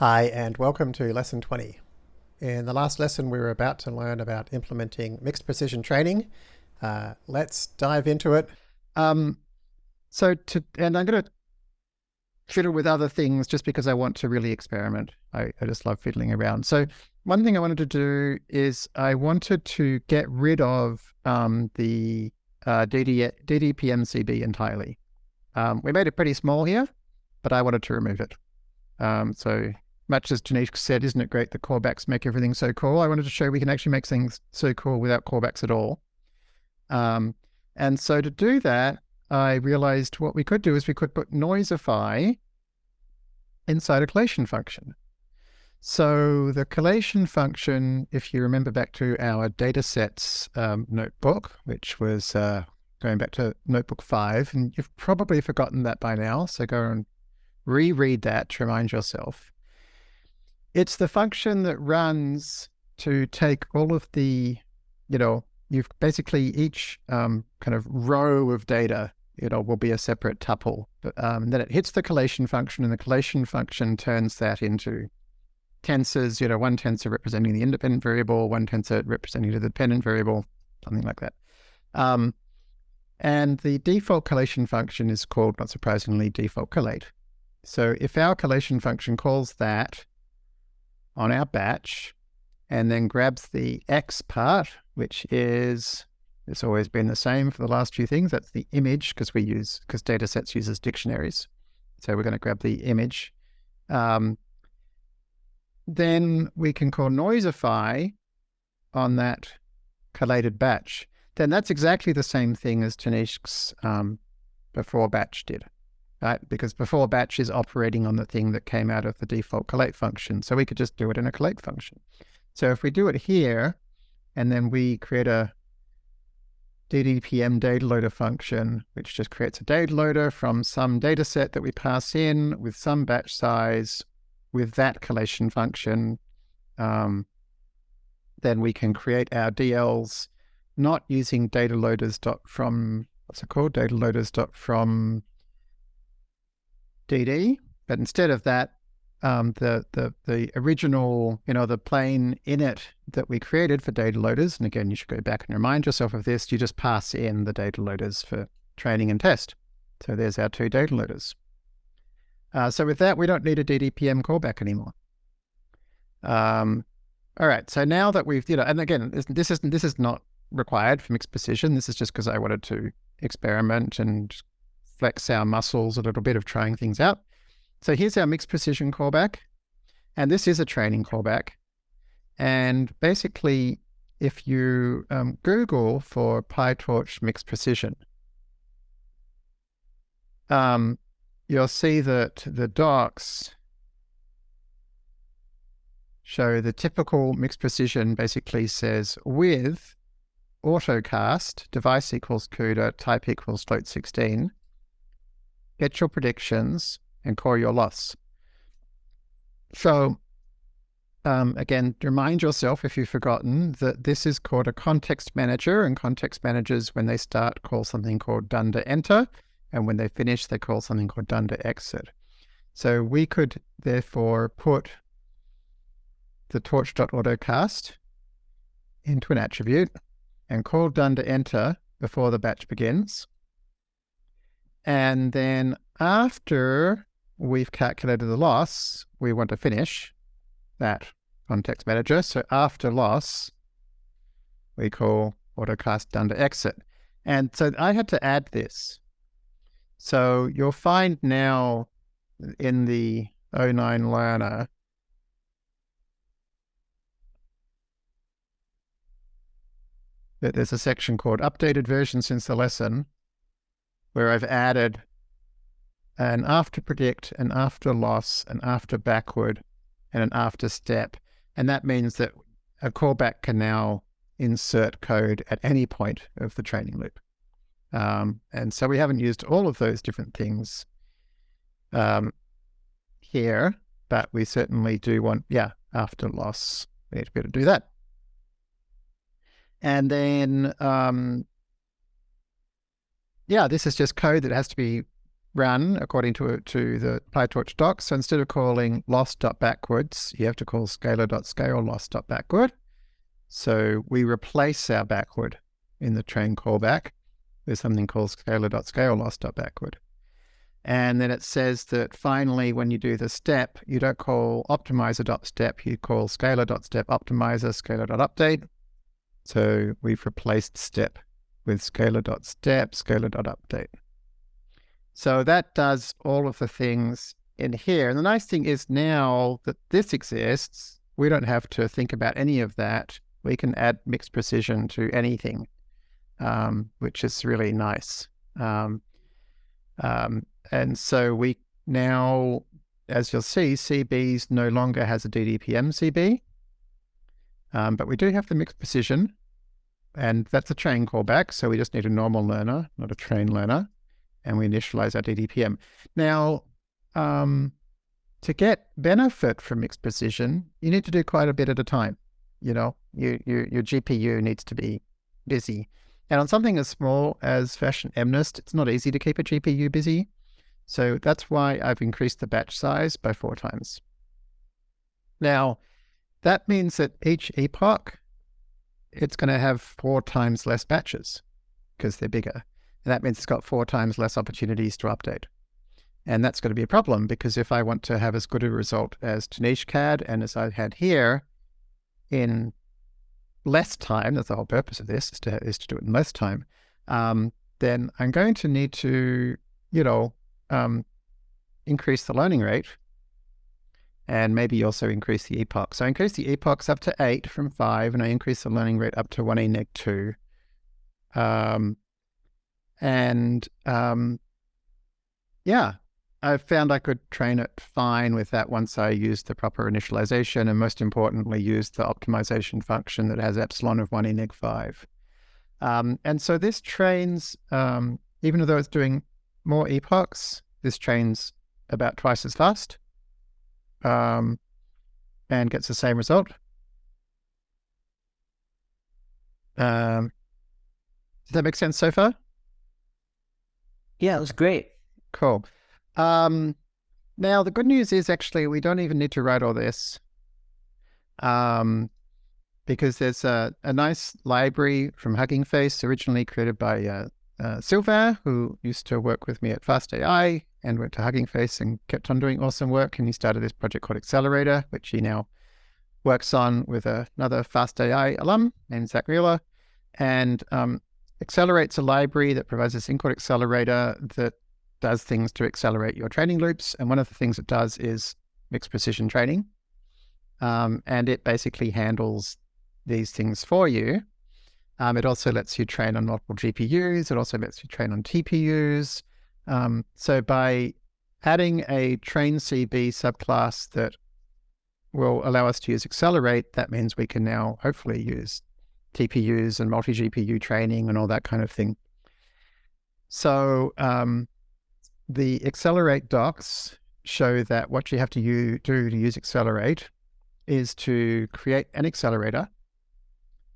Hi, and welcome to Lesson 20. In the last lesson, we were about to learn about implementing mixed precision training. Uh, let's dive into it. Um, so to, and I'm going to fiddle with other things just because I want to really experiment. I, I just love fiddling around. So one thing I wanted to do is I wanted to get rid of um, the uh, DD, DDPMCB entirely. Um, we made it pretty small here, but I wanted to remove it. Um, so much as Tanishq said, isn't it great that callbacks make everything so cool? I wanted to show we can actually make things so cool without callbacks at all. Um, and so to do that, I realized what we could do is we could put noisify inside a collation function. So the collation function, if you remember back to our datasets um, notebook, which was uh, going back to notebook five, and you've probably forgotten that by now. So go and reread that to remind yourself. It's the function that runs to take all of the, you know, you've basically each um, kind of row of data, you know, will be a separate tuple. But, um, then it hits the collation function and the collation function turns that into tensors, you know, one tensor representing the independent variable, one tensor representing the dependent variable, something like that. Um, and the default collation function is called, not surprisingly, default collate. So if our collation function calls that, on our batch and then grabs the X part, which is, it's always been the same for the last few things. That's the image because we use, because datasets uses dictionaries. So we're going to grab the image. Um, then we can call noisify on that collated batch. Then that's exactly the same thing as Tanishq's um, before batch did right? Because before batch is operating on the thing that came out of the default collate function. So we could just do it in a collate function. So if we do it here, and then we create a DDPM data loader function, which just creates a data loader from some data set that we pass in with some batch size with that collation function, um, then we can create our DLs not using data loaders dot from, what's it called? Data loaders dot from DD, but instead of that, um, the, the, the original, you know, the plain init that we created for data loaders, and again, you should go back and remind yourself of this, you just pass in the data loaders for training and test. So there's our two data loaders. Uh, so with that, we don't need a DDPM callback anymore. Um, all right, so now that we've, you know, and again, this, this isn't this is not required for mixed precision. This is just because I wanted to experiment and flex our muscles a little bit of trying things out. So here's our mixed precision callback. And this is a training callback. And basically, if you um, Google for PyTorch mixed precision, um, you'll see that the docs show the typical mixed precision basically says with autocast, device equals CUDA, type equals float 16, get your predictions, and call your loss. So um, again, remind yourself if you've forgotten that this is called a context manager and context managers, when they start, call something called dunder enter. And when they finish, they call something called dunder exit. So we could therefore put the torch.autocast into an attribute and call dunder enter before the batch begins. And then after we've calculated the loss, we want to finish that context manager. So after loss, we call autocast dunder exit. And so I had to add this. So you'll find now in the O9 learner that there's a section called updated version since the lesson where I've added an after predict, an after loss, an after backward, and an after step. And that means that a callback can now insert code at any point of the training loop. Um, and so we haven't used all of those different things um, here, but we certainly do want, yeah, after loss, we need to be able to do that. And then um, yeah, this is just code that has to be run according to to the PyTorch docs. So instead of calling loss.backwards, you have to call scaler.scale loss.backward. So we replace our backward in the train callback with something called scaler.scale loss.backward. And then it says that finally, when you do the step, you don't call optimizer.step, you call scaler.step optimizer scaler.update. So we've replaced step with scaler.step, scaler.update. So that does all of the things in here. And the nice thing is now that this exists, we don't have to think about any of that. We can add mixed precision to anything, um, which is really nice. Um, um, and so we now, as you'll see, CBs no longer has a DDPM CB, um, but we do have the mixed precision, and that's a train callback. So we just need a normal learner, not a train learner, and we initialize our DDPM. Now, um, to get benefit from mixed precision, you need to do quite a bit at a time. You know, you, you, your GPU needs to be busy. And on something as small as Fashion MNIST, it's not easy to keep a GPU busy. So that's why I've increased the batch size by four times. Now, that means that each epoch, it's going to have four times less batches because they're bigger. And that means it's got four times less opportunities to update. And that's going to be a problem because if I want to have as good a result as CAD and as I had here in less time, that's the whole purpose of this, is to, is to do it in less time, um, then I'm going to need to, you know, um, increase the learning rate and maybe also increase the epoch. So I increase the epochs up to eight from five, and I increase the learning rate up to one e neg two. Um, and um, yeah, I found I could train it fine with that once I used the proper initialization and most importantly, used the optimization function that has epsilon of one e neg five. Um, and so this trains, um, even though it's doing more epochs, this trains about twice as fast um, and gets the same result. Um, does that make sense so far? Yeah, it was great. Cool. Um, now, the good news is actually we don't even need to write all this um, because there's a, a nice library from Hugging Face originally created by uh, uh, Sylvain, who used to work with me at FastAI and went to Hugging Face and kept on doing awesome work. And he started this project called Accelerator, which he now works on with another FastAI alum named Zach Mueller. And um, Accelerate's a library that provides this in-code accelerator that does things to accelerate your training loops. And one of the things it does is mixed precision training. Um, and it basically handles these things for you. Um, it also lets you train on multiple GPUs. It also lets you train on TPUs. Um, so by adding a train CB subclass that will allow us to use Accelerate, that means we can now hopefully use TPUs and multi-GPU training and all that kind of thing. So um, the Accelerate docs show that what you have to do to use Accelerate is to create an accelerator,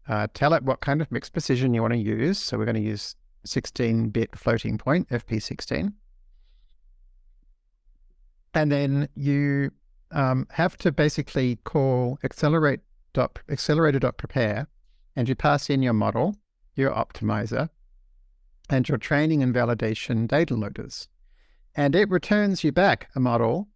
uh, tell it what kind of mixed precision you want to use. So we're going to use 16-bit floating point, FP16. And then you um, have to basically call accelerate dot, accelerator.prepare, and you pass in your model, your optimizer, and your training and validation data loaders. And it returns you back a model,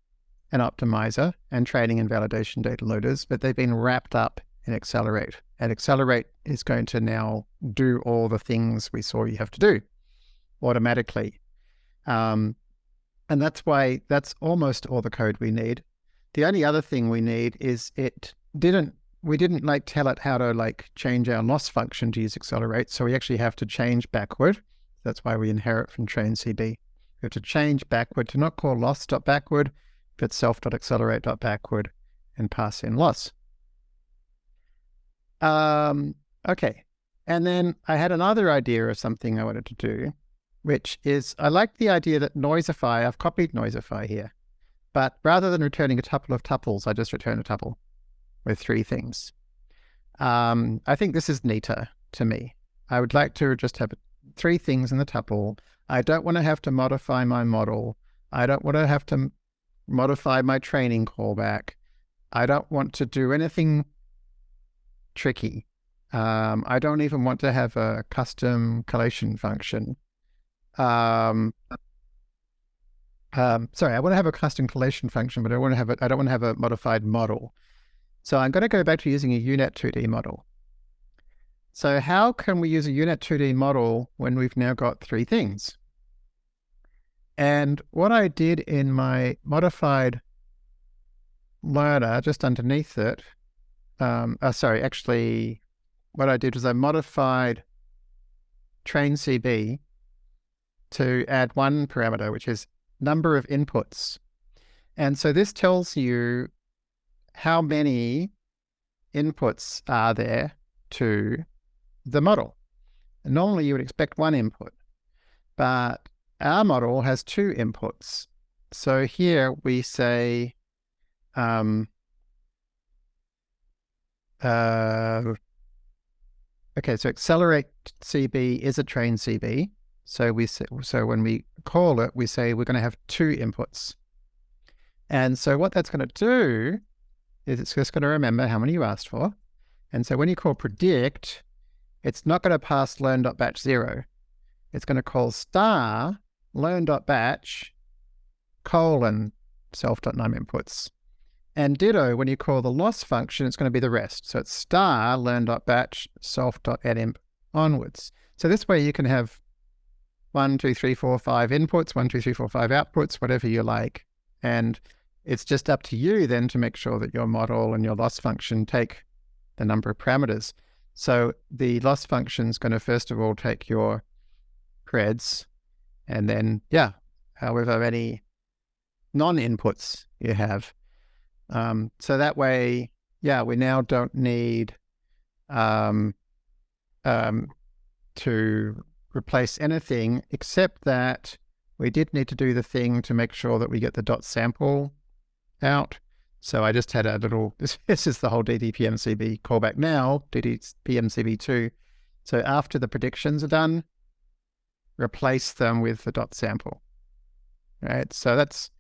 an optimizer, and training and validation data loaders, but they've been wrapped up in Accelerate. And Accelerate is going to now do all the things we saw you have to do automatically. Um, and that's why that's almost all the code we need. The only other thing we need is it didn't, we didn't like tell it how to like change our loss function to use accelerate. So we actually have to change backward. That's why we inherit from train CB. We have to change backward to not call loss.backward, but self.accelerate.backward and pass in loss. Um, okay. And then I had another idea of something I wanted to do, which is I like the idea that Noisify, I've copied Noisify here, but rather than returning a tuple of tuples, I just return a tuple with three things. Um, I think this is neater to me. I would like to just have three things in the tuple. I don't want to have to modify my model. I don't want to have to modify my training callback. I don't want to do anything tricky. Um, I don't even want to have a custom collation function. Um, um, sorry, I want to have a custom collation function, but I want to have a, I don't want to have a modified model. So I'm going to go back to using a UNet 2D model. So how can we use a UNet 2D model when we've now got three things? And what I did in my modified learner, just underneath it, um, uh, sorry, actually, what I did was I modified train CB to add one parameter, which is number of inputs. And so this tells you how many inputs are there to the model. And normally you would expect one input, but our model has two inputs. So here we say, um, uh, okay, so accelerate CB is a train CB. So we so when we call it, we say we're going to have two inputs. And so what that's going to do is it's just going to remember how many you asked for. And so when you call predict, it's not going to pass learn.batch zero. It's going to call star learn.batch colon self.num inputs. And ditto, when you call the loss function, it's going to be the rest. So it's star learn.batch self.addimp onwards. So this way you can have one, two, three, four, five inputs, one, two, three, four, five outputs, whatever you like. And it's just up to you then to make sure that your model and your loss function take the number of parameters. So the loss function is going to first of all take your preds and then, yeah, however many non-inputs you have. Um, so that way, yeah, we now don't need um, um, to replace anything except that we did need to do the thing to make sure that we get the dot sample out. So I just had a little, this, this is the whole DDPMCB callback now, DDPMCB2. So after the predictions are done, replace them with the dot sample, right? So that's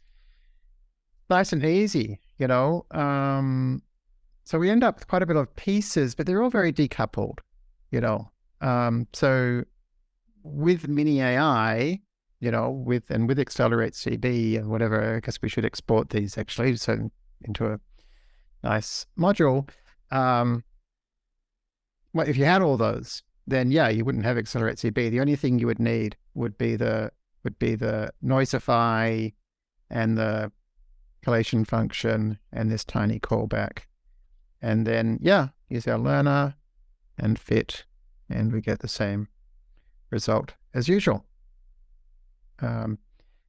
nice and easy, you know? Um, so we end up with quite a bit of pieces, but they're all very decoupled, you know? Um, so with mini AI, you know, with and with Accelerate CB and whatever, I guess we should export these actually so into a nice module. Um, well, if you had all those, then yeah, you wouldn't have Accelerate CB. The only thing you would need would be the would be the noisify and the collation function and this tiny callback. And then yeah, use our learner and fit, and we get the same result as usual. Um,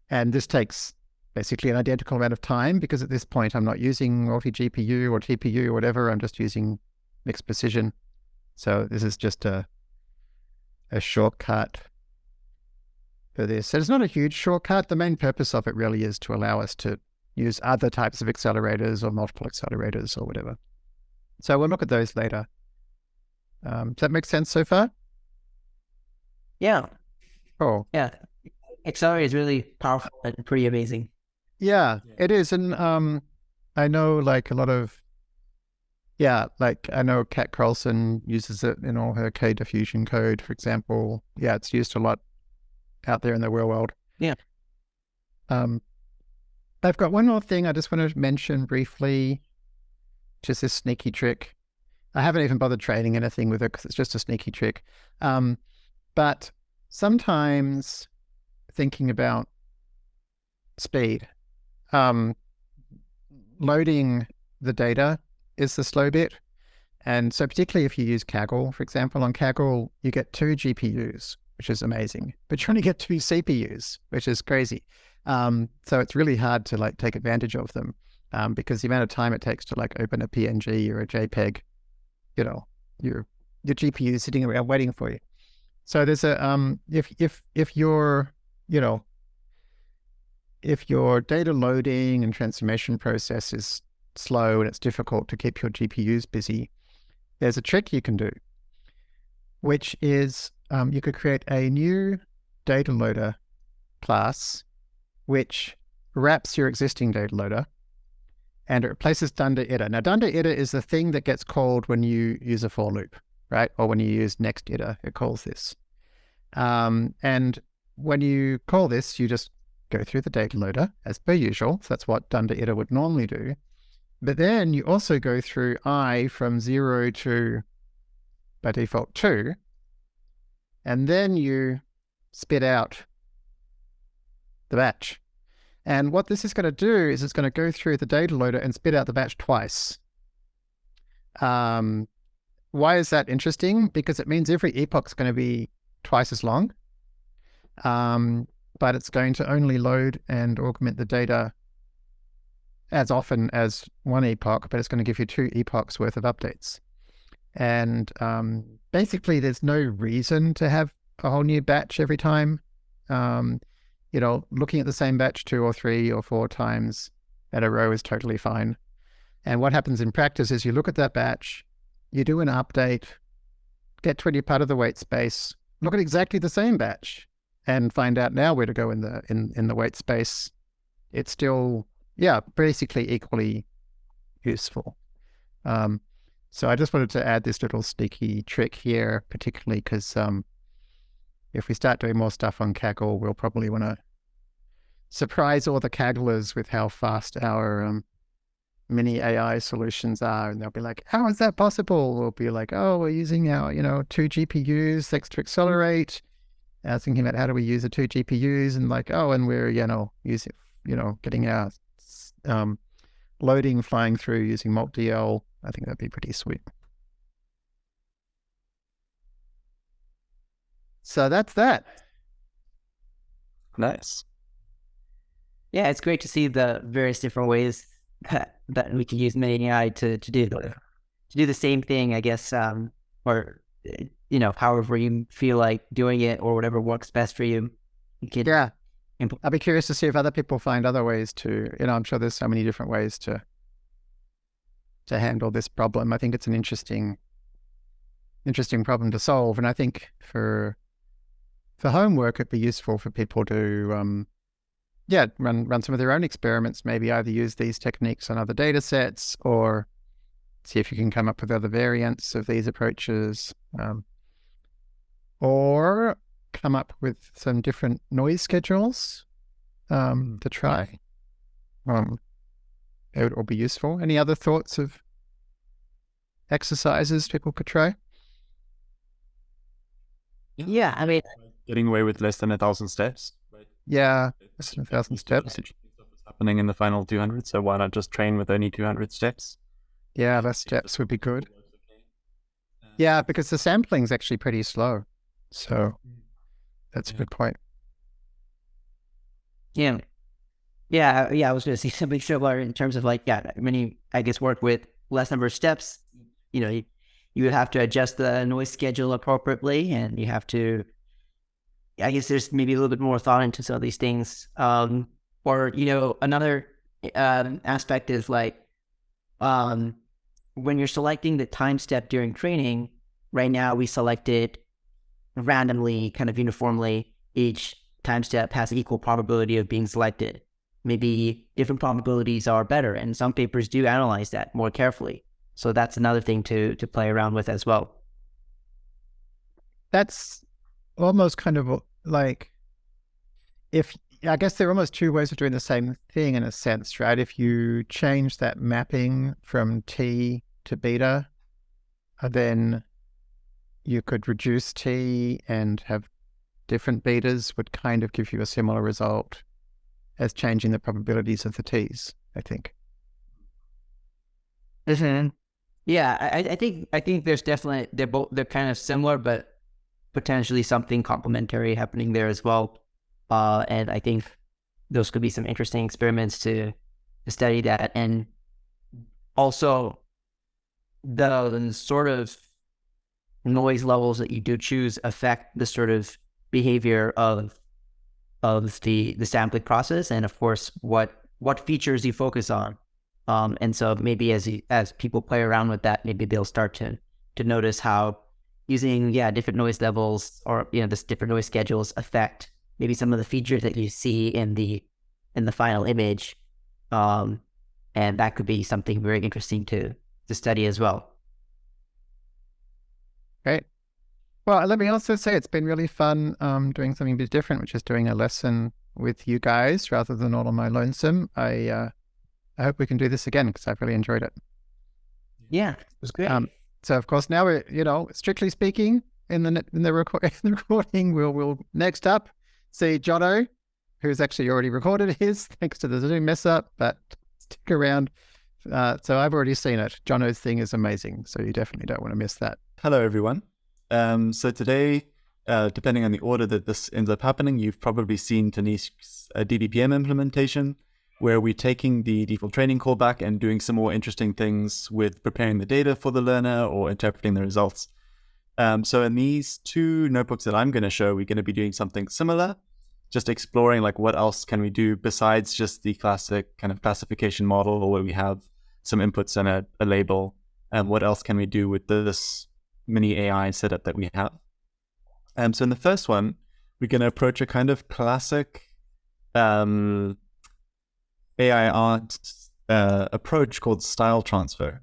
and this takes basically an identical amount of time because at this point I'm not using multi-GPU or TPU or whatever, I'm just using mixed precision. So this is just a, a shortcut for this. And it's not a huge shortcut. The main purpose of it really is to allow us to use other types of accelerators or multiple accelerators or whatever. So we'll look at those later. Um, does that make sense so far? Yeah. Oh. Yeah. Accelerate is really powerful and pretty amazing. Yeah, it is. And um, I know like a lot of, yeah, like I know Kat Crowson uses it in all her K diffusion code, for example. Yeah, it's used a lot out there in the real world. Yeah. Um, I've got one more thing I just want to mention briefly, just this sneaky trick. I haven't even bothered training anything with it because it's just a sneaky trick. Um, but sometimes thinking about speed, um, loading the data is the slow bit. And so particularly if you use Kaggle, for example, on Kaggle, you get two GPUs, which is amazing, but you only get two CPUs, which is crazy. Um, so it's really hard to like take advantage of them um, because the amount of time it takes to like open a PNG or a JPEG, you know, your your GPU is sitting around waiting for you. So there's a um, if if if your you know if your data loading and transformation process is slow and it's difficult to keep your GPUs busy, there's a trick you can do, which is um, you could create a new data loader class, which wraps your existing data loader and it replaces dunder iter. Now, dunder iter is the thing that gets called when you use a for loop, right? Or when you use next iter, it calls this. Um, and when you call this, you just go through the data loader as per usual. So that's what dunder iter would normally do. But then you also go through i from zero to by default two, and then you spit out the batch. And what this is going to do is it's going to go through the data loader and spit out the batch twice. Um, why is that interesting? Because it means every epoch is going to be twice as long, um, but it's going to only load and augment the data as often as one epoch, but it's going to give you two epochs worth of updates. And um, basically, there's no reason to have a whole new batch every time. Um, you know, looking at the same batch two or three or four times at a row is totally fine. And what happens in practice is you look at that batch, you do an update, get 20 part of the weight space, look at exactly the same batch and find out now where to go in the in, in the weight space. It's still, yeah, basically equally useful. Um, so I just wanted to add this little sneaky trick here, particularly because um, if we start doing more stuff on Kaggle, we'll probably want to surprise all the Kagglers with how fast our um, mini AI solutions are. And they'll be like, how is that possible? We'll be like, oh, we're using our, you know, two GPUs, thanks to accelerate. I was thinking about how do we use the two GPUs and like, oh, and we're, you know, using, you know, getting our um, loading flying through using MultDL I think that'd be pretty sweet. So that's that. Nice. Yeah, it's great to see the various different ways that, that we can use mini AI to, to do the, to do the same thing, I guess, um, or you know, however you feel like doing it or whatever works best for you. you can yeah. I'd be curious to see if other people find other ways to, you know, I'm sure there's so many different ways to to handle this problem. I think it's an interesting, interesting problem to solve. And I think for for homework, it'd be useful for people to, um, yeah, run run some of their own experiments. Maybe either use these techniques on other data sets or see if you can come up with other variants of these approaches, um, or come up with some different noise schedules um, to try. Um, it would all be useful. Any other thoughts of exercises people could try? Yeah, I mean, getting away with less than a thousand steps. Right? Yeah, less than a thousand steps. Happening in the final 200, so why not just train with only 200 steps? Yeah, less steps would be good. Uh, yeah, because the sampling is actually pretty slow. So hmm. that's a good point. Yeah. Yeah, yeah, I was going to say something similar in terms of like, yeah, many, I guess, work with less number of steps. You know, you, you would have to adjust the noise schedule appropriately, and you have to. I guess there's maybe a little bit more thought into some of these things. Um, or you know, another um, aspect is like, um, when you're selecting the time step during training. Right now, we selected randomly, kind of uniformly. Each time step has equal probability of being selected maybe different probabilities are better. And some papers do analyze that more carefully. So that's another thing to to play around with as well. That's almost kind of like if I guess there are almost two ways of doing the same thing in a sense, right? If you change that mapping from T to beta, uh, then you could reduce T and have different betas would kind of give you a similar result as changing the probabilities of the t's. I think. Listen, yeah, I, I think I think there's definitely they're both they're kind of similar, but potentially something complementary happening there as well. Uh, and I think those could be some interesting experiments to to study that, and also the, the sort of noise levels that you do choose affect the sort of behavior of of the the sampling process, and of course, what what features you focus on. Um, and so maybe as as people play around with that, maybe they'll start to to notice how using yeah different noise levels or you know this different noise schedules affect maybe some of the features that you see in the in the final image, um, and that could be something very interesting to to study as well. Great. Well, let me also say it's been really fun um, doing something a bit different, which is doing a lesson with you guys rather than all on my lonesome. I uh, I hope we can do this again because I've really enjoyed it. Yeah, it was great. Um, so of course now we're you know strictly speaking in the in the, in the recording we'll we'll next up see Jono, who's actually already recorded his thanks to the Zoom mess up, but stick around. Uh, so I've already seen it. Jono's thing is amazing, so you definitely don't want to miss that. Hello, everyone. Um, so today, uh, depending on the order that this ends up happening, you've probably seen Tanishq's uh, implementation, where we're taking the default training callback and doing some more interesting things with preparing the data for the learner or interpreting the results. Um, so in these two notebooks that I'm going to show, we're going to be doing something similar, just exploring like what else can we do besides just the classic kind of classification model where we have some inputs and a, a label. And what else can we do with this mini AI setup that we have? Um, so in the first one, we're going to approach a kind of classic um, AI art uh, approach called style transfer.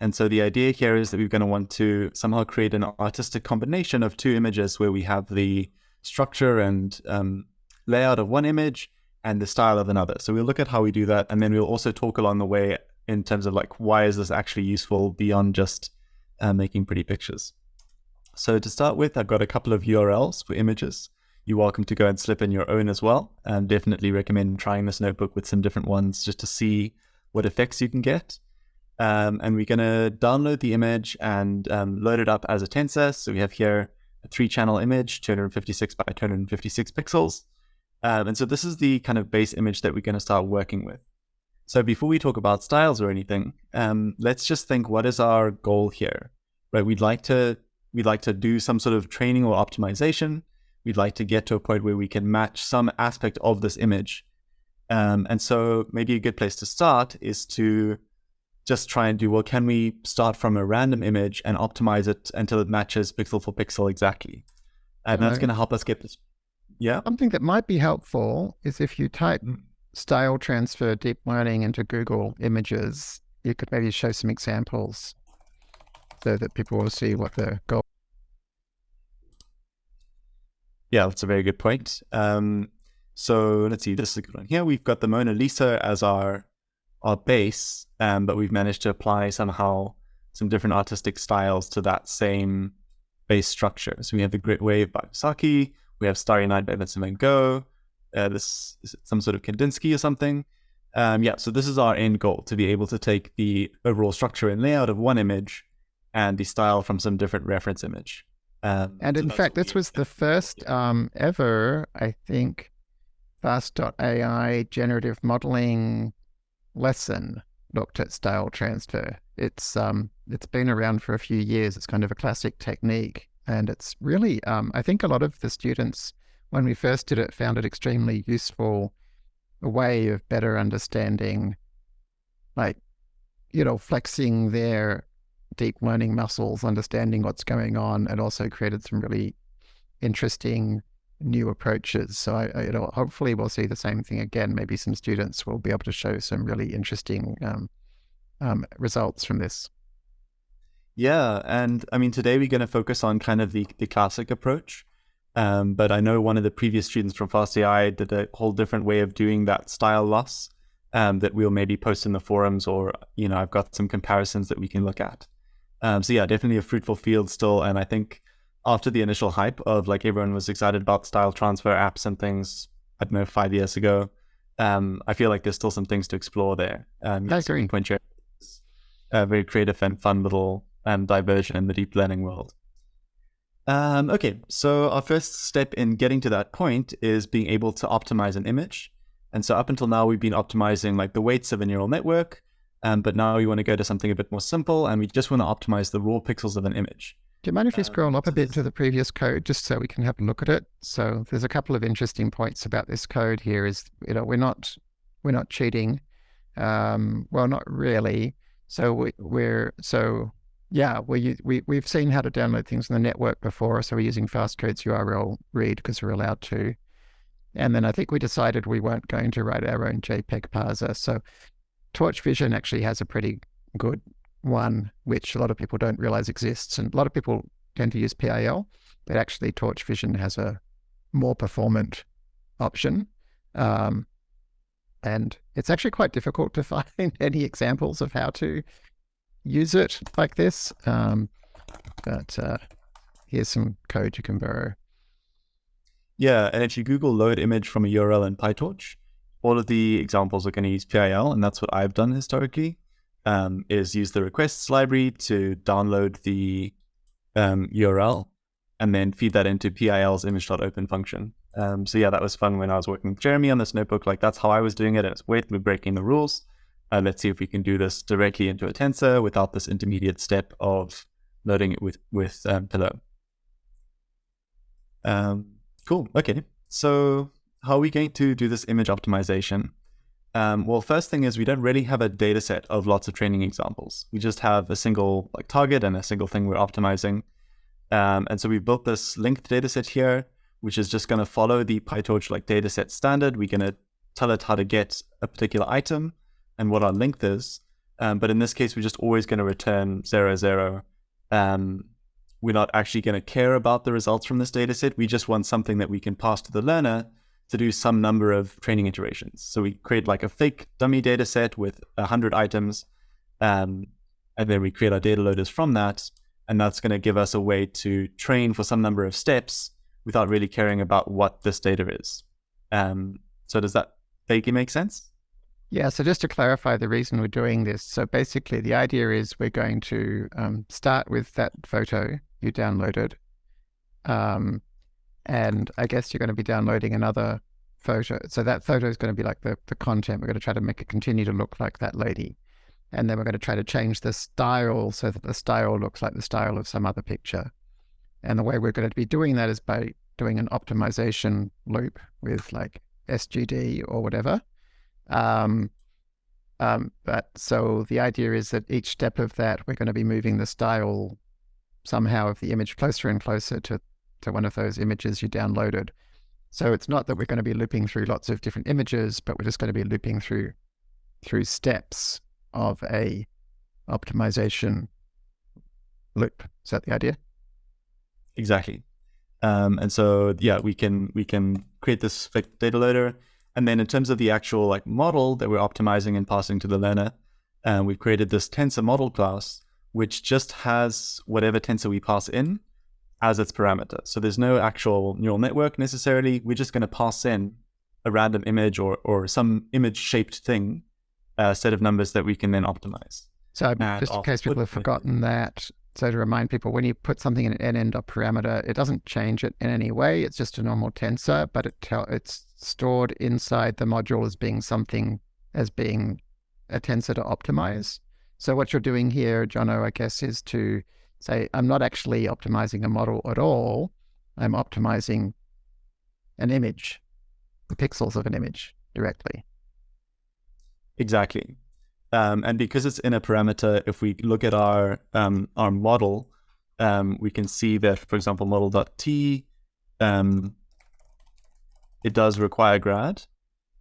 And so the idea here is that we're going to want to somehow create an artistic combination of two images where we have the structure and um, layout of one image and the style of another. So we'll look at how we do that. And then we'll also talk along the way in terms of like, why is this actually useful beyond just uh, making pretty pictures? So to start with, I've got a couple of URLs for images. You're welcome to go and slip in your own as well. And definitely recommend trying this notebook with some different ones just to see what effects you can get. Um, and we're going to download the image and um, load it up as a tensor. So we have here a three channel image, 256 by 256 pixels. Um, and so this is the kind of base image that we're going to start working with. So before we talk about styles or anything, um, let's just think what is our goal here, right? We'd like to we'd like to do some sort of training or optimization. We'd like to get to a point where we can match some aspect of this image. Um, and so maybe a good place to start is to just try and do, well, can we start from a random image and optimize it until it matches pixel for pixel exactly? And that's going to help us get this. Yeah. Something that might be helpful is if you type mm. style transfer deep learning into Google images, you could maybe show some examples so that people will see what the goal. Yeah, that's a very good point. Um, so let's see, this is a good one. Here we've got the Mona Lisa as our our base, um, but we've managed to apply somehow some different artistic styles to that same base structure. So we have the Great Wave by Hokusai, we have Starry Night by Vincent van Gogh, uh, this is some sort of Kandinsky or something. Um, yeah, so this is our end goal, to be able to take the overall structure and layout of one image and the style from some different reference image. Um, and so in fact, this was the first um, ever, I think, Fast.ai generative modeling lesson looked at style transfer. It's um, it's been around for a few years. It's kind of a classic technique, and it's really um, I think a lot of the students when we first did it found it extremely useful, a way of better understanding, like you know, flexing their deep learning muscles, understanding what's going on, and also created some really interesting new approaches. So I, I, you know, hopefully we'll see the same thing again. Maybe some students will be able to show some really interesting um, um, results from this. Yeah, and I mean today we're going to focus on kind of the the classic approach. Um, but I know one of the previous students from FastAI did a whole different way of doing that style loss um, that we'll maybe post in the forums, or you know, I've got some comparisons that we can look at. Um, so yeah, definitely a fruitful field still, and I think after the initial hype of like everyone was excited about style transfer apps and things, I don't know, five years ago, um, I feel like there's still some things to explore there. Um, I agree. Point a very creative and fun little um, diversion in the deep learning world. Um, okay, so our first step in getting to that point is being able to optimize an image. And so up until now, we've been optimizing like the weights of a neural network, um, but now we want to go to something a bit more simple, and we just want to optimize the raw pixels of an image. Do you mind if you uh, scroll up a bit to the previous code just so we can have a look at it? So there's a couple of interesting points about this code here is, you know, we're not, we're not cheating. Um, well, not really. So we, we're, so yeah, we, we, we've seen how to download things on the network before. So we're using fastcore's URL read because we're allowed to. And then I think we decided we weren't going to write our own JPEG parser. So Torch Vision actually has a pretty good one, which a lot of people don't realize exists. And a lot of people tend to use PIL, but actually Torch Vision has a more performant option. Um, and it's actually quite difficult to find any examples of how to use it like this. Um, but uh, here's some code you can borrow. Yeah, and if you Google load image from a URL in PyTorch, all of the examples are going to use PIL, and that's what I've done historically, um, is use the requests library to download the um, URL and then feed that into PIL's image.open function. Um, so yeah, that was fun when I was working with Jeremy on this notebook. Like that's how I was doing it. It's wait, we're breaking the rules. Uh, let's see if we can do this directly into a tensor without this intermediate step of loading it with with um, Pillow. Um, cool. Okay. So how are we going to do this image optimization? Um, well, first thing is we don't really have a data set of lots of training examples. We just have a single like target and a single thing we're optimizing. Um, and so we built this length data set here, which is just going to follow the PyTorch like data set standard. We're going to tell it how to get a particular item and what our length is. Um, but in this case, we're just always going to return zero, zero. Um, we're not actually going to care about the results from this data set. We just want something that we can pass to the learner to do some number of training iterations. So we create like a fake dummy data set with 100 items, um, and then we create our data loaders from that. And that's going to give us a way to train for some number of steps without really caring about what this data is. Um, so does that vaguely make sense? Yeah, so just to clarify the reason we're doing this. So basically, the idea is we're going to um, start with that photo you downloaded. Um, and I guess you're going to be downloading another photo. So that photo is going to be like the, the content. We're going to try to make it continue to look like that lady. And then we're going to try to change the style so that the style looks like the style of some other picture. And the way we're going to be doing that is by doing an optimization loop with like SGD or whatever. Um, um, but so the idea is that each step of that, we're going to be moving the style somehow of the image closer and closer to, to one of those images you downloaded. So it's not that we're going to be looping through lots of different images, but we're just going to be looping through through steps of a optimization loop. Is that the idea? Exactly. Um, and so yeah, we can we can create this data loader, and then in terms of the actual like model that we're optimizing and passing to the learner, uh, we've created this tensor model class which just has whatever tensor we pass in as its parameter. So there's no actual neural network necessarily. We're just going to pass in a random image or, or some image shaped thing, a set of numbers that we can then optimize. So just in case people have forgotten that, so to remind people, when you put something in an nn parameter, it doesn't change it in any way. It's just a normal tensor, but it tell, it's stored inside the module as being something as being a tensor to optimize. So what you're doing here, Jono, I guess, is to say, I'm not actually optimizing a model at all. I'm optimizing an image, the pixels of an image directly. Exactly. Um, and because it's in a parameter, if we look at our um, our model, um, we can see that, for example, model.t, um, it does require grad,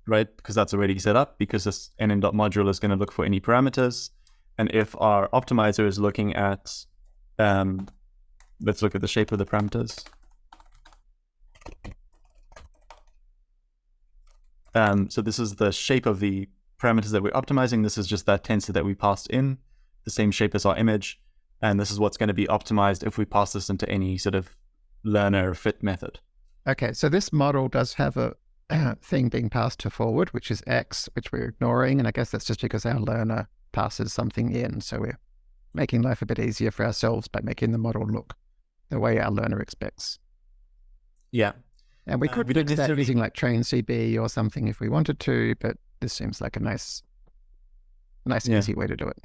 right? Because that's already set up because this nn.module is going to look for any parameters. And if our optimizer is looking at, um, let's look at the shape of the parameters. Um, so this is the shape of the parameters that we're optimizing. This is just that tensor that we passed in, the same shape as our image. And this is what's going to be optimized if we pass this into any sort of learner fit method. Okay, so this model does have a thing being passed to forward, which is X, which we're ignoring. And I guess that's just because our learner passes something in. So we're making life a bit easier for ourselves by making the model look the way our learner expects. Yeah. And we uh, could uh, we fix that using like train CB or something if we wanted to, but this seems like a nice, nice yeah. easy way to do it.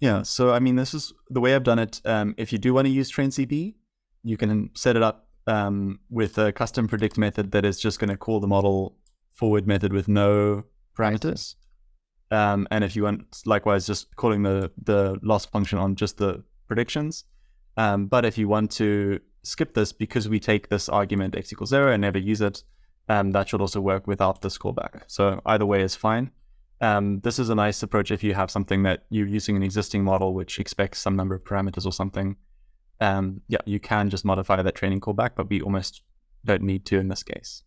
Yeah. So, I mean, this is the way I've done it. Um, if you do want to use train CB, you can set it up um, with a custom predict method that is just going to call the model forward method with no parameters. Um, and if you want, likewise, just calling the, the loss function on just the predictions. Um, but if you want to skip this because we take this argument x equals zero and never use it, um, that should also work without this callback. So either way is fine. Um, this is a nice approach if you have something that you're using an existing model which expects some number of parameters or something. Um, yeah, you can just modify that training callback, but we almost don't need to in this case.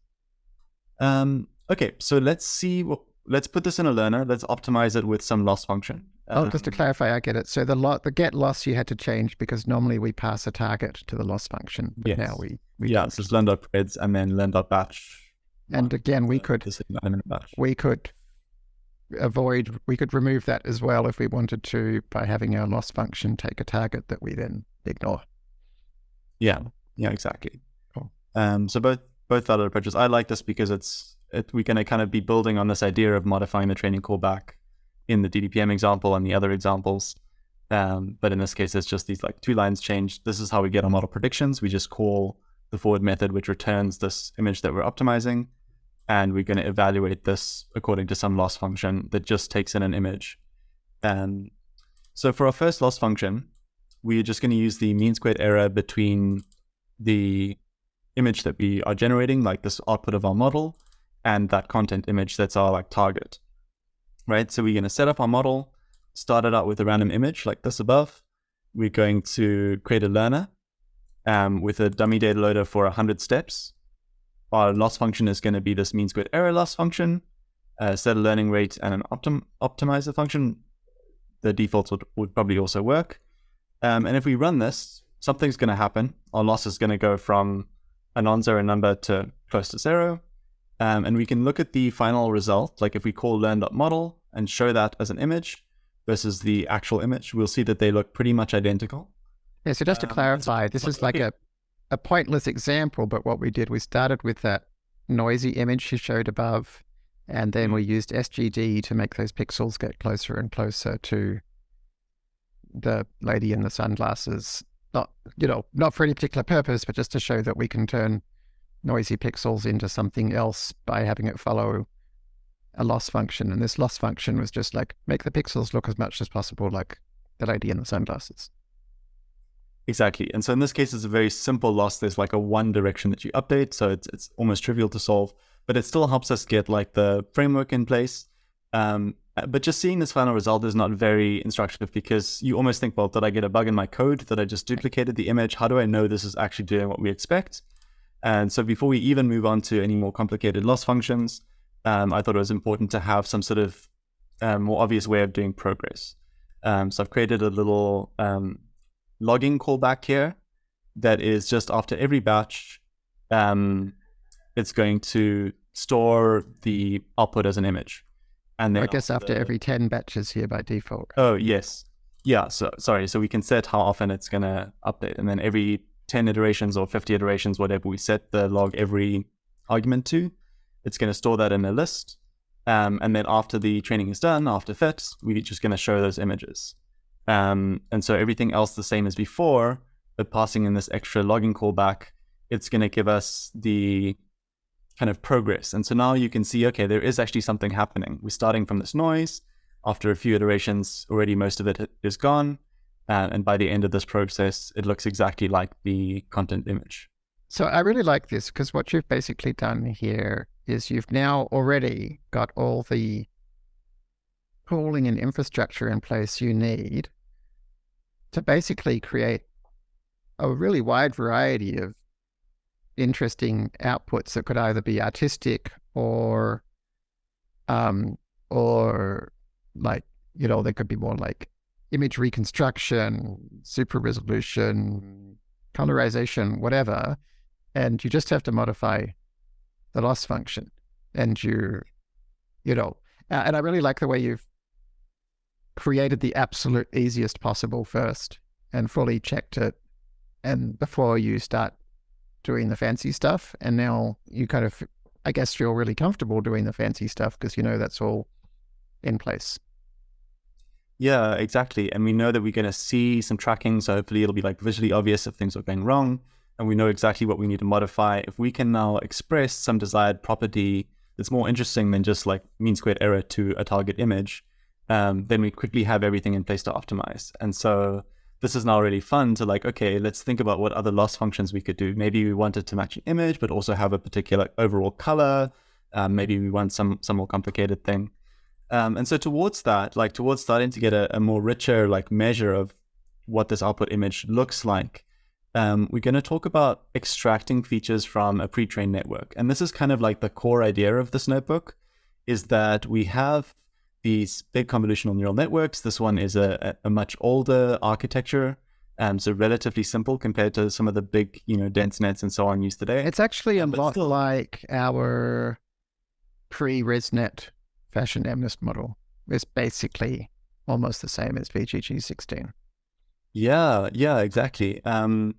Um, okay, so let's see what, let's put this in a learner. Let's optimize it with some loss function. Oh, just to Um, clarify, I get it. So the lo- the get loss you had to change because normally we pass a target to the loss function, but now we we yeah, so it's learn.preds and then learn.batch. and again we uh, could batch. we could avoid we could remove that as well if we wanted to by having our loss function take a target that we then ignore. Yeah, yeah, exactly. Cool. Um, so both both valid approaches. I like this because it's it, we're going to kind of be building on this idea of modifying the training callback in the DDPM example and the other examples. Um, but in this case, it's just these like two lines changed. This is how we get our model predictions. We just call the forward method, which returns this image that we're optimizing, and we're going to evaluate this according to some loss function that just takes in an image. And so for our first loss function, we're just going to use the mean squared error between the image that we are generating, like this output of our model, and that content image that's our like target, right? So we're going to set up our model, start it out with a random image like this above. We're going to create a learner um, with a dummy data loader for 100 steps. Our loss function is going to be this mean squared error loss function, set a learning rate, and an optim optimizer function. The defaults would, would probably also work. Um, and if we run this, something's going to happen. Our loss is going to go from a non-zero number to close to zero. Um, and we can look at the final result, like if we call learn.model and show that as an image versus the actual image, we'll see that they look pretty much identical. Yeah, so just to Um, clarify, this is like a, a pointless example, but what we did, we started with that noisy image you showed above, and then Mm. we used SGD to make those pixels get closer and closer to the lady in the sunglasses. Not, you know, not for any particular purpose, but just to show that we can turn noisy pixels into something else by having it follow a loss function. And this loss function was just like make the pixels look as much as possible like the lady in the sunglasses. Exactly. And so in this case, it's a very simple loss. There's like a one direction that you update. So it's, it's almost trivial to solve, but it still helps us get like the framework in place. Um, uh, but just seeing this final result is not very instructive because you almost think, well, did I get a bug in my code that I just duplicated the image? How do I know this is actually doing what we expect? And so before we even move on to any more complicated loss functions, um, I thought it was important to have some sort of um, more obvious way of doing progress. Um, so I've created a little um, logging callback here that is just after every batch, um, it's going to store the output as an image. And then I guess after the- every 10 batches here by default. Oh, yes. Yeah. So, sorry. So we can set how often it's going to update. And then every 10 iterations or 50 iterations, whatever we set the log every argument to, it's going to store that in a list. Um, and then after the training is done, after fit, we're just going to show those images. Um, and so everything else the same as before, but passing in this extra logging callback, it's going to give us the kind of progress. And so now you can see, okay, there is actually something happening. We're starting from this noise. After a few iterations, already most of it is gone. Uh, and by the end of this process, it looks exactly like the content image. So I really like this because what you've basically done here is you've now already got all the pooling and infrastructure in place you need to basically create a really wide variety of interesting outputs that could either be artistic or um or like you know they could be more like image reconstruction super resolution colorization whatever and you just have to modify the loss function. And you you know uh, and i really like the way you've created the absolute easiest possible first and fully checked it and before you start doing the fancy stuff and now you kind of i guess feel really comfortable doing the fancy stuff because you know that's all in place Yeah, exactly. And we know that we're going to see some tracking. So hopefully it'll be like visually obvious if things are going wrong. And we know exactly what we need to modify. If we can now express some desired property that's more interesting than just like mean squared error to a target image, um, then we quickly have everything in place to optimize. And so this is now really fun to like, okay, let's think about what other loss functions we could do. Maybe we wanted to match an image, but also have a particular overall color. Um, maybe we want some some more complicated thing. Um, and so towards that, like towards starting to get a, a, more richer like measure of what this output image looks like, um, we're going to talk about extracting features from a pre-trained network. And this is kind of like the core idea of this notebook, is that we have these big convolutional neural networks. This one is a, a much older architecture, um, so relatively simple compared to some of the big, you know, dense nets and so on used today. It's actually a lot still... like our pre-ResNet fashion MNIST model. is basically almost the same as VGG16. Yeah, yeah, exactly. Um,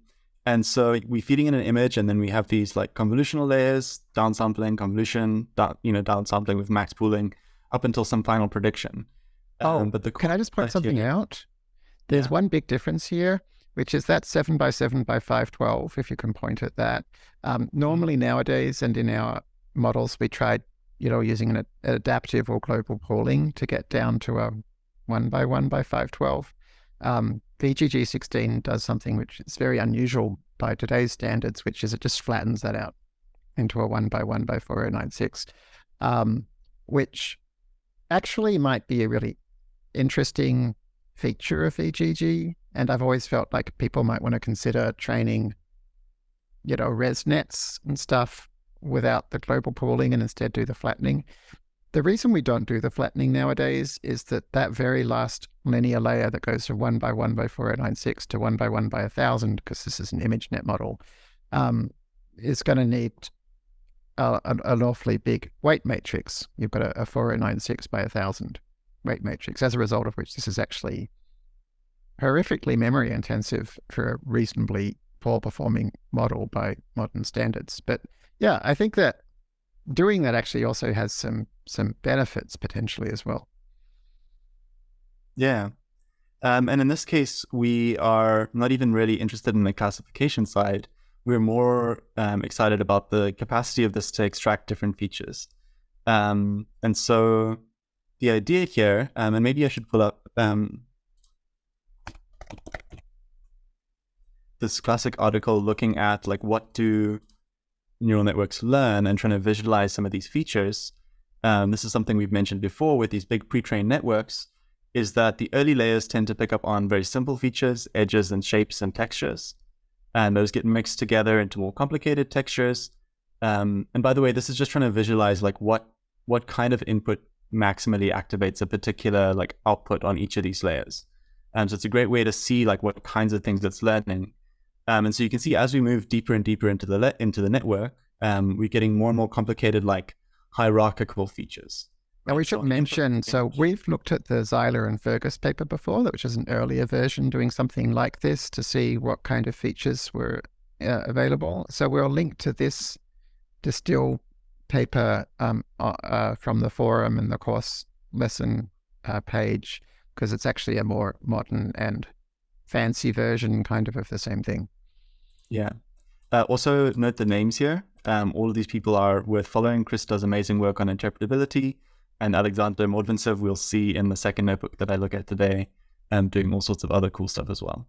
and so we're feeding in an image, and then we have these like convolutional layers, downsampling, convolution, down, you know, downsampling with max pooling, up until some final prediction. Oh, um, but the can I just point something here, out? There's yeah. one big difference here, which is that seven by seven by five twelve. If you can point at that, um, mm-hmm. normally nowadays and in our models, we tried, you know, using an, an adaptive or global pooling to get down to a one by one by five twelve. Um, VGG sixteen does something which is very unusual by today's standards, which is it just flattens that out into a one by one by four oh nine six, um, which actually might be a really interesting feature of VGG. And I've always felt like people might want to consider training, you know, ResNets and stuff without the global pooling and instead do the flattening. The reason we don't do the flattening nowadays is that that very last linear layer that goes from 1 by 1 by 4096 to 1 by 1 by 1000, because this is an ImageNet model, um, is going to need a, an, an, awfully big weight matrix. You've got a, a 4096 by 1000 weight matrix, as a result of which this is actually horrifically memory intensive for a reasonably poor performing model by modern standards. But yeah, I think that doing that actually also has some some benefits potentially as well. Yeah. Um, and in this case, we are not even really interested in the classification side we're more um, excited about the capacity of this to extract different features. Um, and so the idea here, um, and maybe I should pull up um, this classic article looking at like what do neural networks learn and trying to visualize some of these features. Um, this is something we've mentioned before with these big pre-trained networks, is that the early layers tend to pick up on very simple features, edges and shapes and textures and those get mixed together into more complicated textures. Um, and by the way, this is just trying to visualize like what what kind of input maximally activates a particular like output on each of these layers. Um, so it's a great way to see like what kinds of things it's learning. Um, and so you can see as we move deeper and deeper into the into the network, um, we're getting more and more complicated like hierarchical features. Now we should mention, so we've looked at the Zeiler and Fergus paper before, which is an earlier version doing something like this to see what kind of features were uh, available. So we'll link to this distill paper um, uh, from the forum and the course lesson uh, page, because it's actually a more modern and fancy version kind of of the same thing. Yeah. Uh, also note the names here. Um, all of these people are worth following. Chris does amazing work on interpretability and Alexander Mordvintsev we'll see in the second notebook that I look at today, and doing all sorts of other cool stuff as well.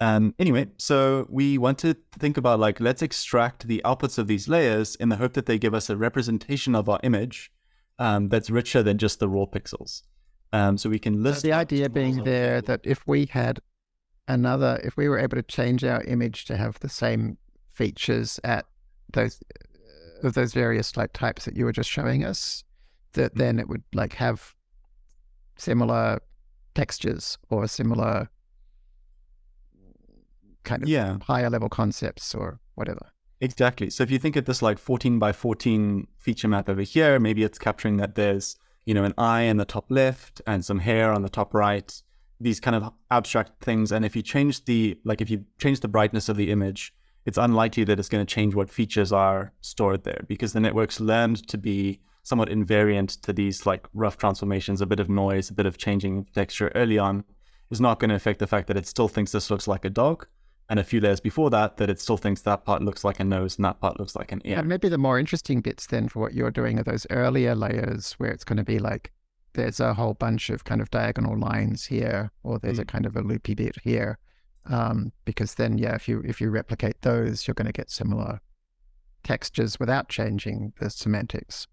Um, anyway, so we want to think about like, let's extract the outputs of these layers in the hope that they give us a representation of our image um, that's richer than just the raw pixels. Um, so we can list. So the idea being there that if we had another, if we were able to change our image to have the same features at those of those various like types that you were just showing us, that mm-hmm. then it would like have similar textures or similar kind of yeah. higher level concepts or whatever. Exactly. So if you think of this like 14 by 14 feature map over here, maybe it's capturing that there's, you know, an eye in the top left and some hair on the top right, these kind of abstract things. And if you change the, like if you change the brightness of the image, it's unlikely that it's going to change what features are stored there because the network's learned to be somewhat invariant to these like rough transformations, a bit of noise, a bit of changing texture early on is not going to affect the fact that it still thinks this looks like a dog. And a few layers before that, that it still thinks that part looks like a nose and that part looks like an ear. And maybe the more interesting bits then for what you're doing are those earlier layers where it's going to be like there's a whole bunch of kind of diagonal lines here, or there's mm. a kind of a loopy bit here. um, because then, yeah, if you if you replicate those, you're going to get similar textures without changing the semantics.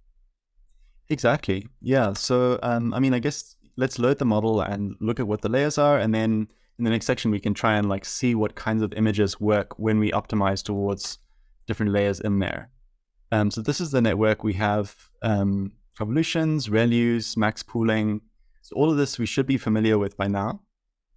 Exactly. Yeah. So, um, I mean, I guess let's load the model and look at what the layers are, and then in the next section we can try and like see what kinds of images work when we optimize towards different layers in there. Um, so this is the network. We have um, convolutions, ReLUs, max pooling. So all of this we should be familiar with by now.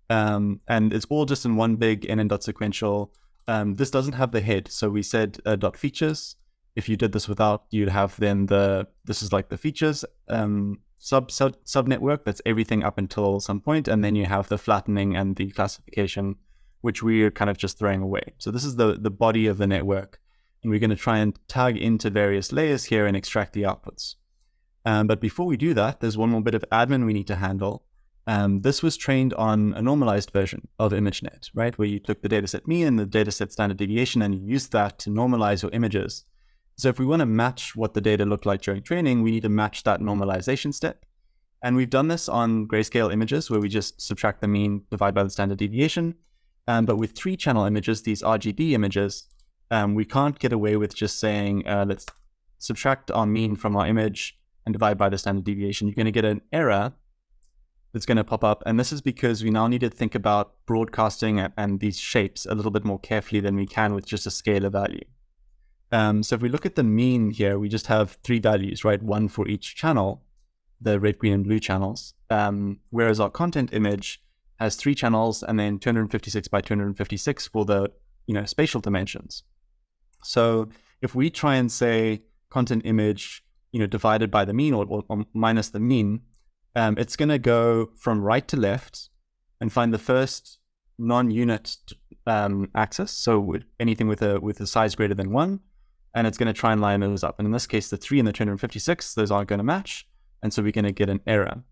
Um, and it's all just in one big nn.sequential. Um, this doesn't have the head. So we said uh, dot features. If you did this without, you'd have then the, this is like the features um, sub, sub, network. That's everything up until some point. And then you have the flattening and the classification, which we're kind of just throwing away. So this is the, the body of the network. And we're going to try and tag into various layers here and extract the outputs. Um, but before we do that, there's one more bit of admin we need to handle. Um, this was trained on a normalized version of ImageNet, right? Where you took the dataset mean and the dataset standard deviation and you used that to normalize your images. So if we want to match what the data looked like during training, we need to match that normalization step. And we've done this on grayscale images where we just subtract the mean, divide by the standard deviation. Um, but with three channel images, these RGB images, um, we can't get away with just saying, uh, let's subtract our mean from our image and divide by the standard deviation. You're going to get an error that's going to pop up. And this is because we now need to think about broadcasting and, these shapes a little bit more carefully than we can with just a scalar value. Um, so if we look at the mean here, we just have three values, right? One for each channel, the red, green, and blue channels. Um, whereas our content image has three channels and then 256 by 256 for the you know spatial dimensions. So if we try and say content image, you know, divided by the mean or, or, or minus the mean, um, it's going to go from right to left and find the first non-unit um, axis. So anything with a with a size greater than one, and it's going to try and line those up. And in this case, the three and the 256, those aren't going to match, and so we're going to get an error.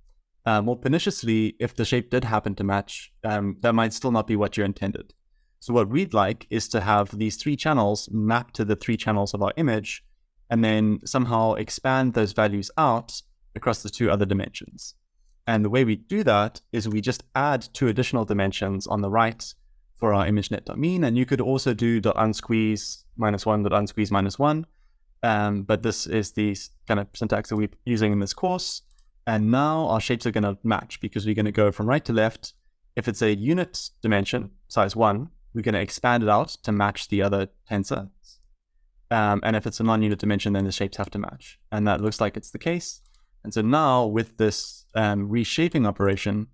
Uh, more perniciously, if the shape did happen to match, um, that might still not be what you intended. So what we'd like is to have these three channels map to the three channels of our image, and then somehow expand those values out across the two other dimensions. And the way we do that is we just add two additional dimensions on the right for our ImageNet.mean. And you could also do .unsqueeze minus one, .unsqueeze minus one. Um, but this is the kind of syntax that we're using in this course. And now our shapes are going to match because we're going to go from right to left. If it's a unit dimension, size one, we're going to expand it out to match the other tensor. Um, and if it's a non-unit dimension, then the shapes have to match. And that looks like it's the case. And so now with this um, reshaping operation,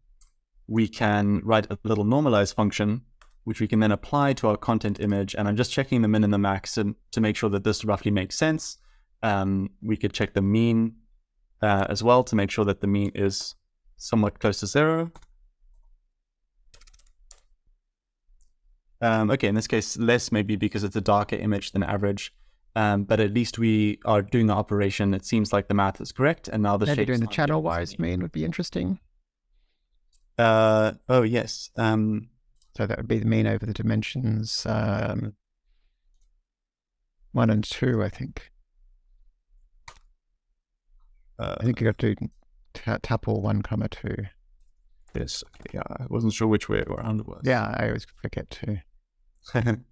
we can write a little normalize function, which we can then apply to our content image. And I'm just checking the min and the max to, to make sure that this roughly makes sense. Um, we could check the mean uh, as well to make sure that the mean is somewhat close to zero. Um, okay, in this case, less maybe because it's a darker image than average. Um, but at least we are doing the operation. It seems like the math is correct, and now the Maybe shape. doing the channel-wise mean would be interesting. Uh, oh yes. Um, so that would be the mean over the dimensions um, one and two, I think. Uh, I think you got to do tuple one comma two. Yes. Yeah, I wasn't sure which way around it was. Yeah, I always forget to.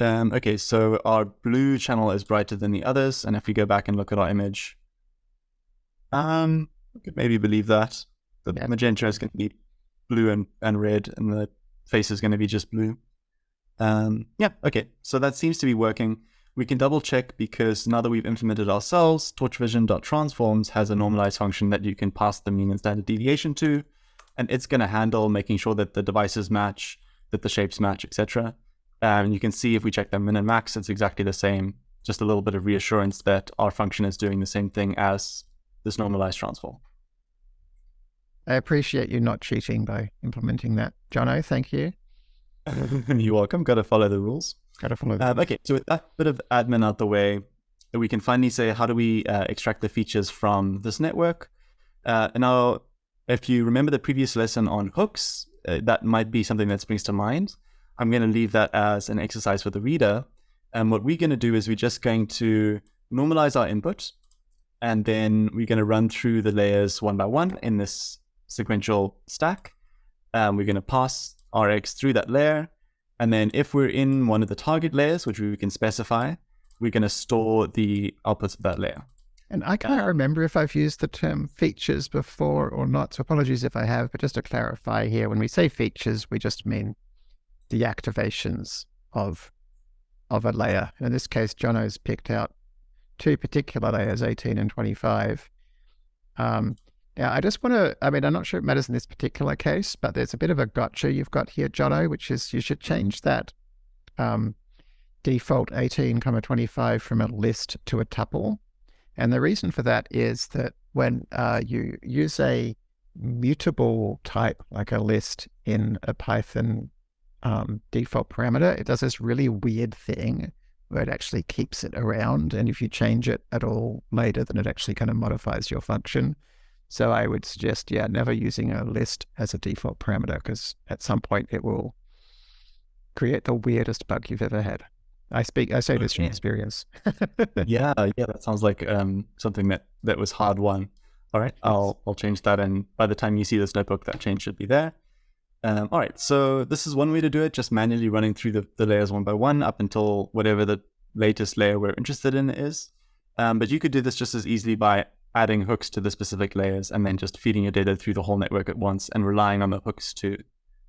Um, okay, so our blue channel is brighter than the others, and if we go back and look at our image, um, we could maybe believe that. The yeah. magenta is going to be blue and, and red, and the face is going to be just blue. Um, yeah, okay, so that seems to be working. We can double check because now that we've implemented ourselves, torchvision.transforms has a normalized function that you can pass the mean and standard deviation to, and it's going to handle making sure that the devices match, that the shapes match, etc. And you can see if we check the min and max, it's exactly the same. Just a little bit of reassurance that our function is doing the same thing as this normalized transform. I appreciate you not cheating by implementing that. Jono, thank you. You're welcome. Got to follow the rules. Got to follow um, Okay, so with that bit of admin out the way, we can finally say, how do we uh, extract the features from this network? Uh, now, if you remember the previous lesson on hooks, uh, that might be something that springs to mind. I'm going to leave that as an exercise for the reader. And what we're going to do is we're just going to normalize our input. And then we're going to run through the layers one by one in this sequential stack. Um, we're going to pass Rx through that layer. And then if we're in one of the target layers, which we can specify, we're going to store the outputs of that layer. And I can't remember if I've used the term features before or not. So apologies if I have, but just to clarify here, when we say features, we just mean the activations of of a layer. In this case, Jono's picked out two particular layers, 18 and 25. Um, yeah, I just want to, I mean, I'm not sure it matters in this particular case, but there's a bit of a gotcha you've got here, Jono, which is you should change that um, default 18, comma 25 from a list to a tuple. And the reason for that is that when uh, you use a mutable type like a list in a Python um, default parameter, it does this really weird thing where it actually keeps it around. And if you change it at all later, then it actually kind of modifies your function. So I would suggest, yeah, never using a list as a default parameter because at some point it will create the weirdest bug you've ever had. I speak. I say this from experience. yeah, yeah, that sounds like um, something that that was hard won. All right, I'll I'll change that, and by the time you see this notebook, that change should be there. Um, all right, so this is one way to do it, just manually running through the, the layers one by one up until whatever the latest layer we're interested in is. Um, but you could do this just as easily by adding hooks to the specific layers and then just feeding your data through the whole network at once and relying on the hooks to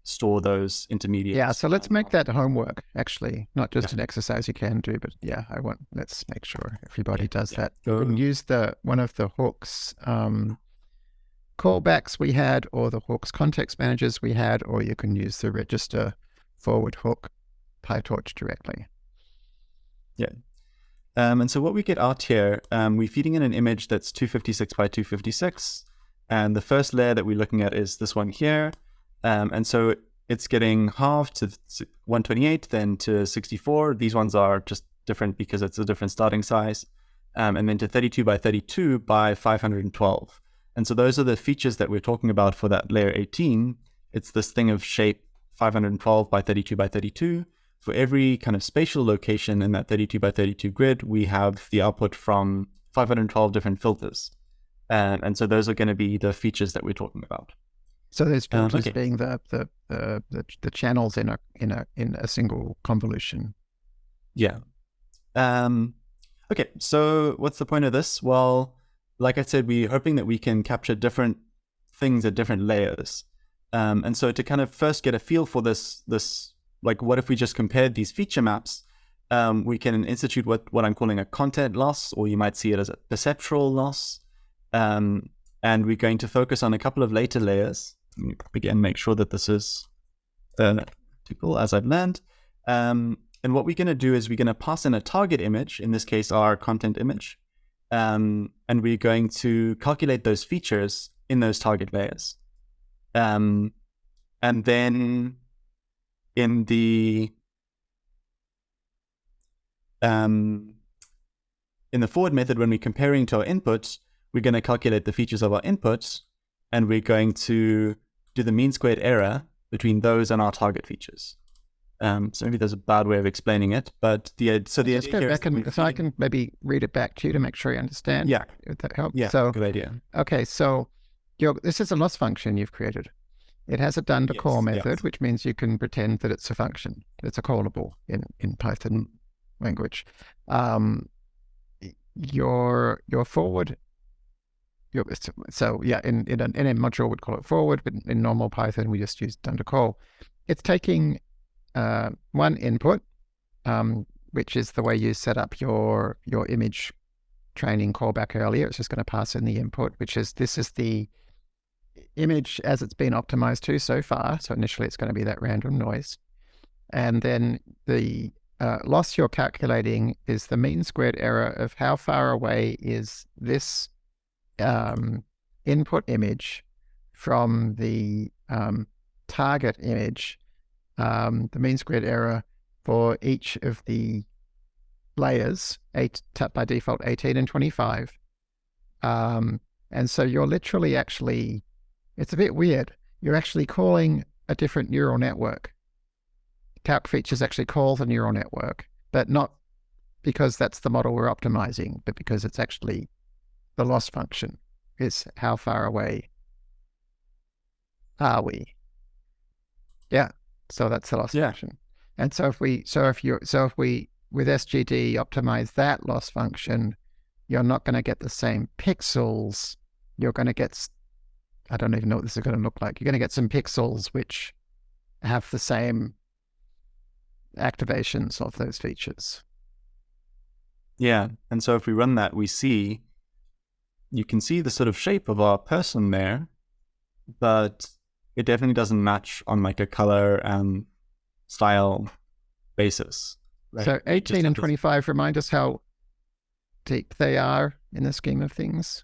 store those intermediate. Yeah, so let's make that homework actually, not just yeah. an exercise you can do, but yeah, I want let's make sure everybody does yeah. that. You can use the one of the hooks um, callbacks we had, or the hooks context managers we had, or you can use the register forward hook PyTorch directly. Yeah. Um, and so what we get out here, um, we're feeding in an image that's 256 by 256. And the first layer that we're looking at is this one here. Um, and so it's getting halved to 128, then to 64. These ones are just different because it's a different starting size. Um, and then to 32 by 32 by 512. And so those are the features that we're talking about for that layer 18. It's this thing of shape 512 by 32 by 32. For every kind of spatial location in that 32 by 32 grid, we have the output from 512 different filters. And, and so those are going to be the features that we're talking about. So there's filters um, okay. being the, the, the the the channels in a in a in a single convolution. Yeah. Um, okay. So what's the point of this? Well, like I said, we're hoping that we can capture different things at different layers. Um, and so to kind of first get a feel for this this like what if we just compared these feature maps? Um, we can institute what what I'm calling a content loss, or you might see it as a perceptual loss. Um, and we're going to focus on a couple of later layers again, make sure that this is uh, as I've learned. Um, and what we're going to do is we're going to pass in a target image, in this case, our content image. Um, and we're going to calculate those features in those target layers. Um, and then in the um, in the forward method, when we're comparing to our inputs, we're going to calculate the features of our inputs, and we're going to do the mean squared error between those and our target features. Um, so maybe there's a bad way of explaining it, but the so the Let's go back and so I can maybe read it back to you to make sure you understand. Yeah, if that helps. Yeah, so, good idea. Okay, so your this is a loss function you've created. It has a dunder call method, yes. which means you can pretend that it's a function. It's a callable in in Python language. Um, your your forward Your, so yeah, in in, an, in a module we'd call it forward, but in normal Python we just use dunder call. It's taking uh, one input, um, which is the way you set up your your image training callback earlier. It's just going to pass in the input, which is this is the image as it's been optimized to so far. So initially it's going to be that random noise. And then the uh, loss you're calculating is the mean squared error of how far away is this um, input image from the um, target image, um, the mean squared error for each of the layers, eight by default 18 and 25. Um, and so you're literally actually, it's a bit weird. You're actually calling a different neural network. Calc features actually call the neural network, but not because that's the model we're optimizing, but because it's actually the loss function is how far away are we? Yeah. So that's the loss Yeah. function. And so if we so if you so if we with SGD optimize that loss function, you're not going to get the same pixels. You're going to get I don't even know what this is going to look like. You're going to get some pixels which have the same activations of those features. Yeah. And so if we run that, we see, you can see the sort of shape of our person there, but it definitely doesn't match on like a color and style basis. right? So 18 and have this- 25 remind us how deep they are in the scheme of things.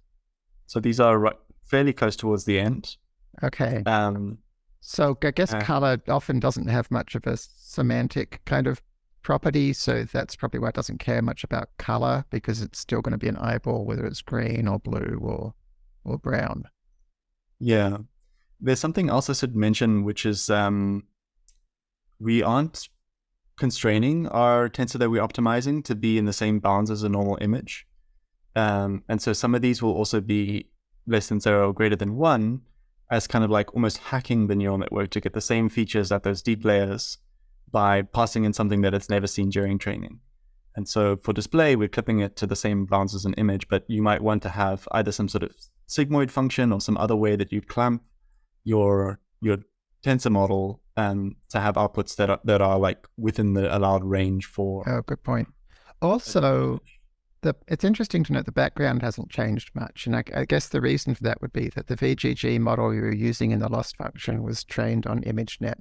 So these are ri- fairly close towards the end. Okay. Um, So I guess Uh, color often doesn't have much of a semantic kind of property. So that's probably why it doesn't care much about color because it's still going to be an eyeball, whether it's green or blue or or brown. Yeah. There's something else I should mention, which is um, we aren't constraining our tensor that we're optimizing to be in the same bounds as a normal image. Um, and so some of these will also be less than zero or greater than one as kind of like almost hacking the neural network to get the same features at those deep layers by passing in something that it's never seen during training. And so for display, we're clipping it to the same bounds as an image, but you might want to have either some sort of sigmoid function or some other way that you clamp your your tensor model um, to have outputs that are, that are like within the allowed range for. Oh, good point. Also, the it's interesting to note the background hasn't changed much, and I, I guess the reason for that would be that the VGG model you were using in the loss function was trained on ImageNet,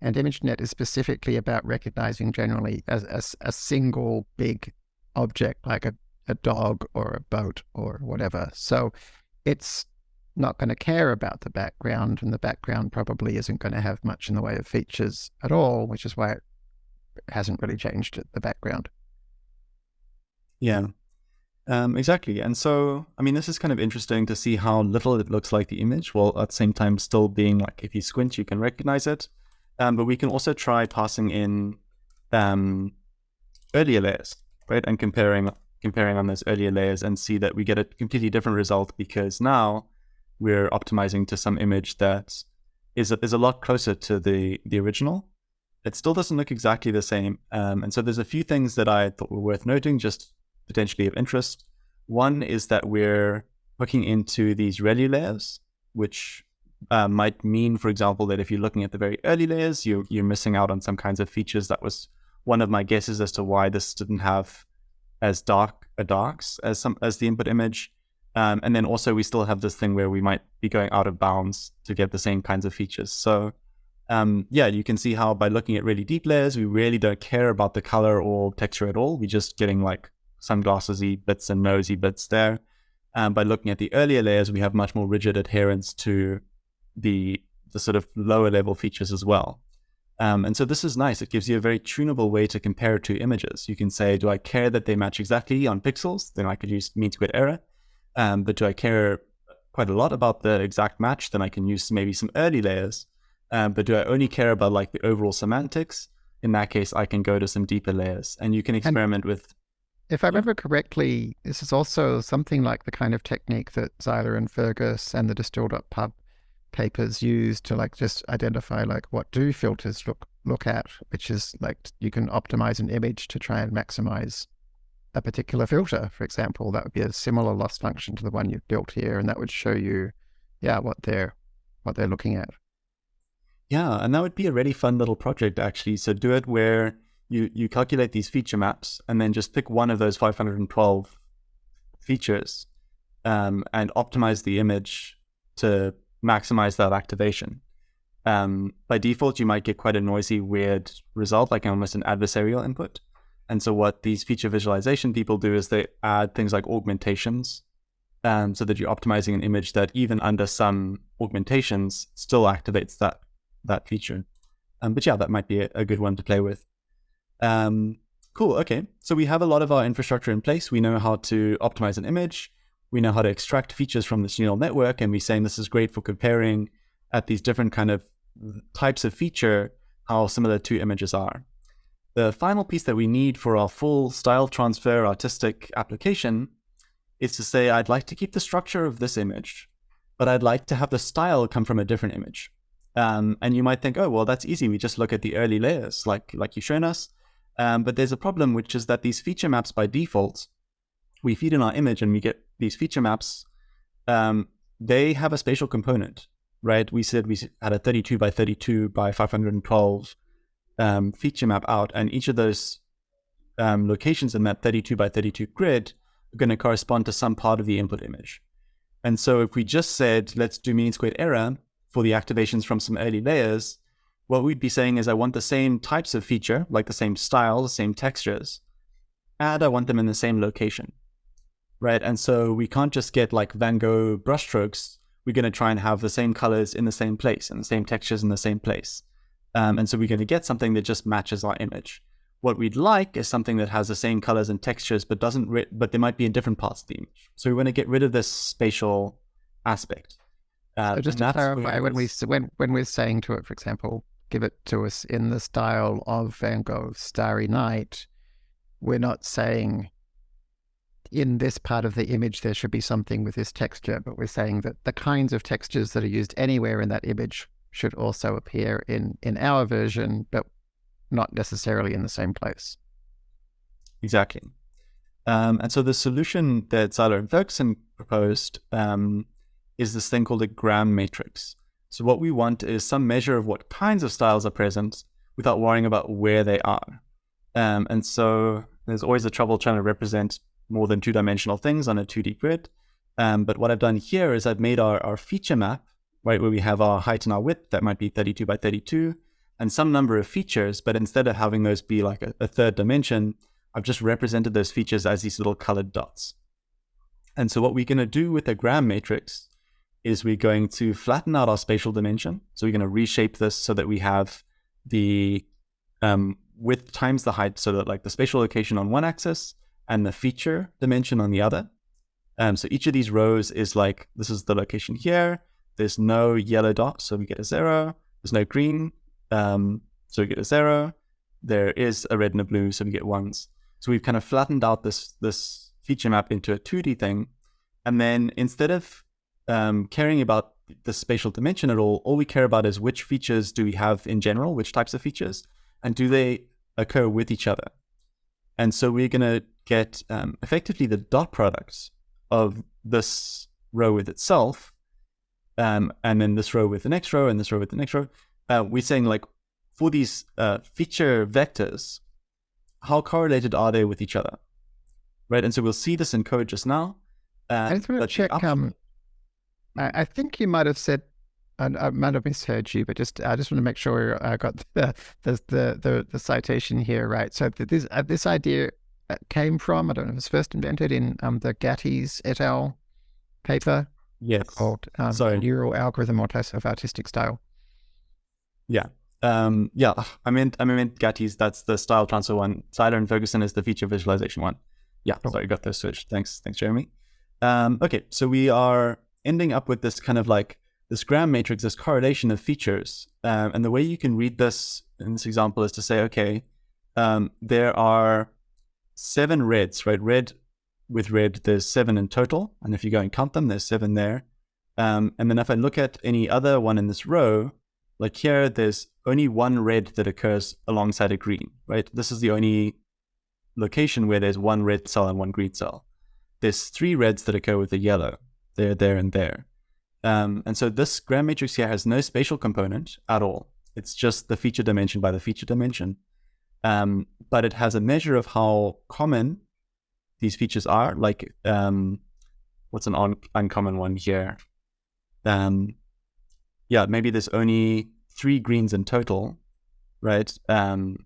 and ImageNet is specifically about recognizing generally as a, s- a single big object like a, a dog or a boat or whatever. So it's not going to care about the background, and the background probably isn't going to have much in the way of features at all, which is why it hasn't really changed the background. Yeah, um, exactly. And so, I mean, this is kind of interesting to see how little it looks like the image, while at the same time still being like, if you squint, you can recognize it. Um, but we can also try passing in um, earlier layers, right, and comparing comparing on those earlier layers, and see that we get a completely different result because now we're optimizing to some image that is a, is a lot closer to the the original. It still doesn't look exactly the same, um, and so there's a few things that I thought were worth noting, just potentially of interest. One is that we're hooking into these ReLU layers, which uh, might mean, for example, that if you're looking at the very early layers, you're, you're missing out on some kinds of features. That was one of my guesses as to why this didn't have as dark a darks as some as the input image. Um, and then also we still have this thing where we might be going out of bounds to get the same kinds of features. So um, yeah, you can see how by looking at really deep layers, we really don't care about the color or texture at all. We're just getting like sunglassesy bits and nosy bits there. Um, by looking at the earlier layers, we have much more rigid adherence to the the sort of lower level features as well. Um, and so this is nice. It gives you a very tunable way to compare two images. You can say, do I care that they match exactly on pixels? Then I could use mean squared error. Um, but do I care quite a lot about the exact match? Then I can use maybe some early layers. Um, but do I only care about like the overall semantics? In that case, I can go to some deeper layers, and you can experiment with. If I remember correctly, this is also something like the kind of technique that Zeiler and Fergus and the distill.pub papers use to like just identify like what do filters look look at, which is like you can optimize an image to try and maximize a particular filter, for example. That would be a similar loss function to the one you've built here, and that would show you, yeah, what they're what they're looking at. Yeah, and that would be a really fun little project actually. So do it where you you calculate these feature maps and then just pick one of those 512 features um, and optimize the image to maximize that activation. Um, by default, you might get quite a noisy, weird result, like almost an adversarial input. And so, what these feature visualization people do is they add things like augmentations, um, so that you're optimizing an image that even under some augmentations still activates that that feature. Um, but yeah, that might be a, a good one to play with. Um, cool. Okay. So we have a lot of our infrastructure in place. We know how to optimize an image. We know how to extract features from this neural network. And we're saying this is great for comparing at these different kind of types of feature, how similar two images are. The final piece that we need for our full style transfer artistic application is to say, I'd like to keep the structure of this image, but I'd like to have the style come from a different image. Um, and you might think, oh, well, that's easy. We just look at the early layers, like like you've shown us. Um, but there's a problem, which is that these feature maps by default, we feed in our image and we get these feature maps. Um, they have a spatial component, right? We said we had a 32 by 32 by 512 um, feature map out, and each of those um, locations in that 32 by 32 grid are going to correspond to some part of the input image. And so if we just said, let's do mean squared error for the activations from some early layers, what we'd be saying is I want the same types of feature, like the same style, the same textures, and I want them in the same location, right? And so we can't just get like Van Gogh brushstrokes. We're going to try and have the same colors in the same place and the same textures in the same place. Um, and so we're going to get something that just matches our image. What we'd like is something that has the same colors and textures, but doesn't, but they might be in different parts of the image. So we want to get rid of this spatial aspect. Uh, so just to clarify, when we when when we're saying to it, for example, give it to us in the style of Van Gogh's Starry Night, we're not saying in this part of the image there should be something with this texture, but we're saying that the kinds of textures that are used anywhere in that image should also appear in in our version, but not necessarily in the same place. Exactly. Um, and so the solution that Zeiler and Ferguson proposed um, is this thing called a gram matrix. So what we want is some measure of what kinds of styles are present without worrying about where they are. Um, and so there's always a trouble trying to represent more than two-dimensional things on a 2D grid. Um, but what I've done here is I've made our, our feature map, right, where we have our height and our width, that might be 32 by 32, and some number of features, but instead of having those be like a, a third dimension, I've just represented those features as these little colored dots. And so what we're going to do with a gram matrix is we're going to flatten out our spatial dimension. So we're going to reshape this so that we have the um, width times the height, so that like the spatial location on one axis and the feature dimension on the other. Um, so each of these rows is like, this is the location here. There's no yellow dot, so we get a zero. There's no green, um, so we get a zero. There is a red and a blue, so we get ones. So we've kind of flattened out this, this feature map into a 2D thing. And then instead of um, caring about the spatial dimension at all, all we care about is which features do we have in general, which types of features, and do they occur with each other. And so we're going to get um, effectively the dot products of this row with itself, um, and then this row with the next row, and this row with the next row, uh, we're saying like for these uh, feature vectors, how correlated are they with each other, right? And so we'll see this in code just now. Uh, I just want to check. Um, I, I, think you might have said, and I might have misheard you, but just I just want to make sure I got the the the, the, the citation here right. So this uh, this idea uh, came from I don't know, it was first invented in um, the Gatys et al. paper. Yes. Called um, Sorry. Neural Algorithm of Artistic Style. Yeah. Um, yeah, I meant I meant Gatys. That's the style transfer one. Zeiler and Ferguson is the feature visualization one. Yeah, cool. sorry, got those switched. Thanks, thanks, Jeremy. Um, okay, so we are ending up with this kind of like this gram matrix, this correlation of features. Um, and the way you can read this in this example is to say, okay, um, there are seven reds, right? Red with red, there's seven in total. And if you go and count them, there's seven there. Um, and then if I look at any other one in this row, like here, there's only one red that occurs alongside a green, right? This is the only location where there's one red cell and one green cell. There's three reds that occur with a yellow. They're there and there. Um, and so this gram matrix here has no spatial component at all. It's just the feature dimension by the feature dimension. Um, but it has a measure of how common these features are. Like, um, what's an un uncommon one here? Um, yeah, maybe there's only three greens in total, right? Um,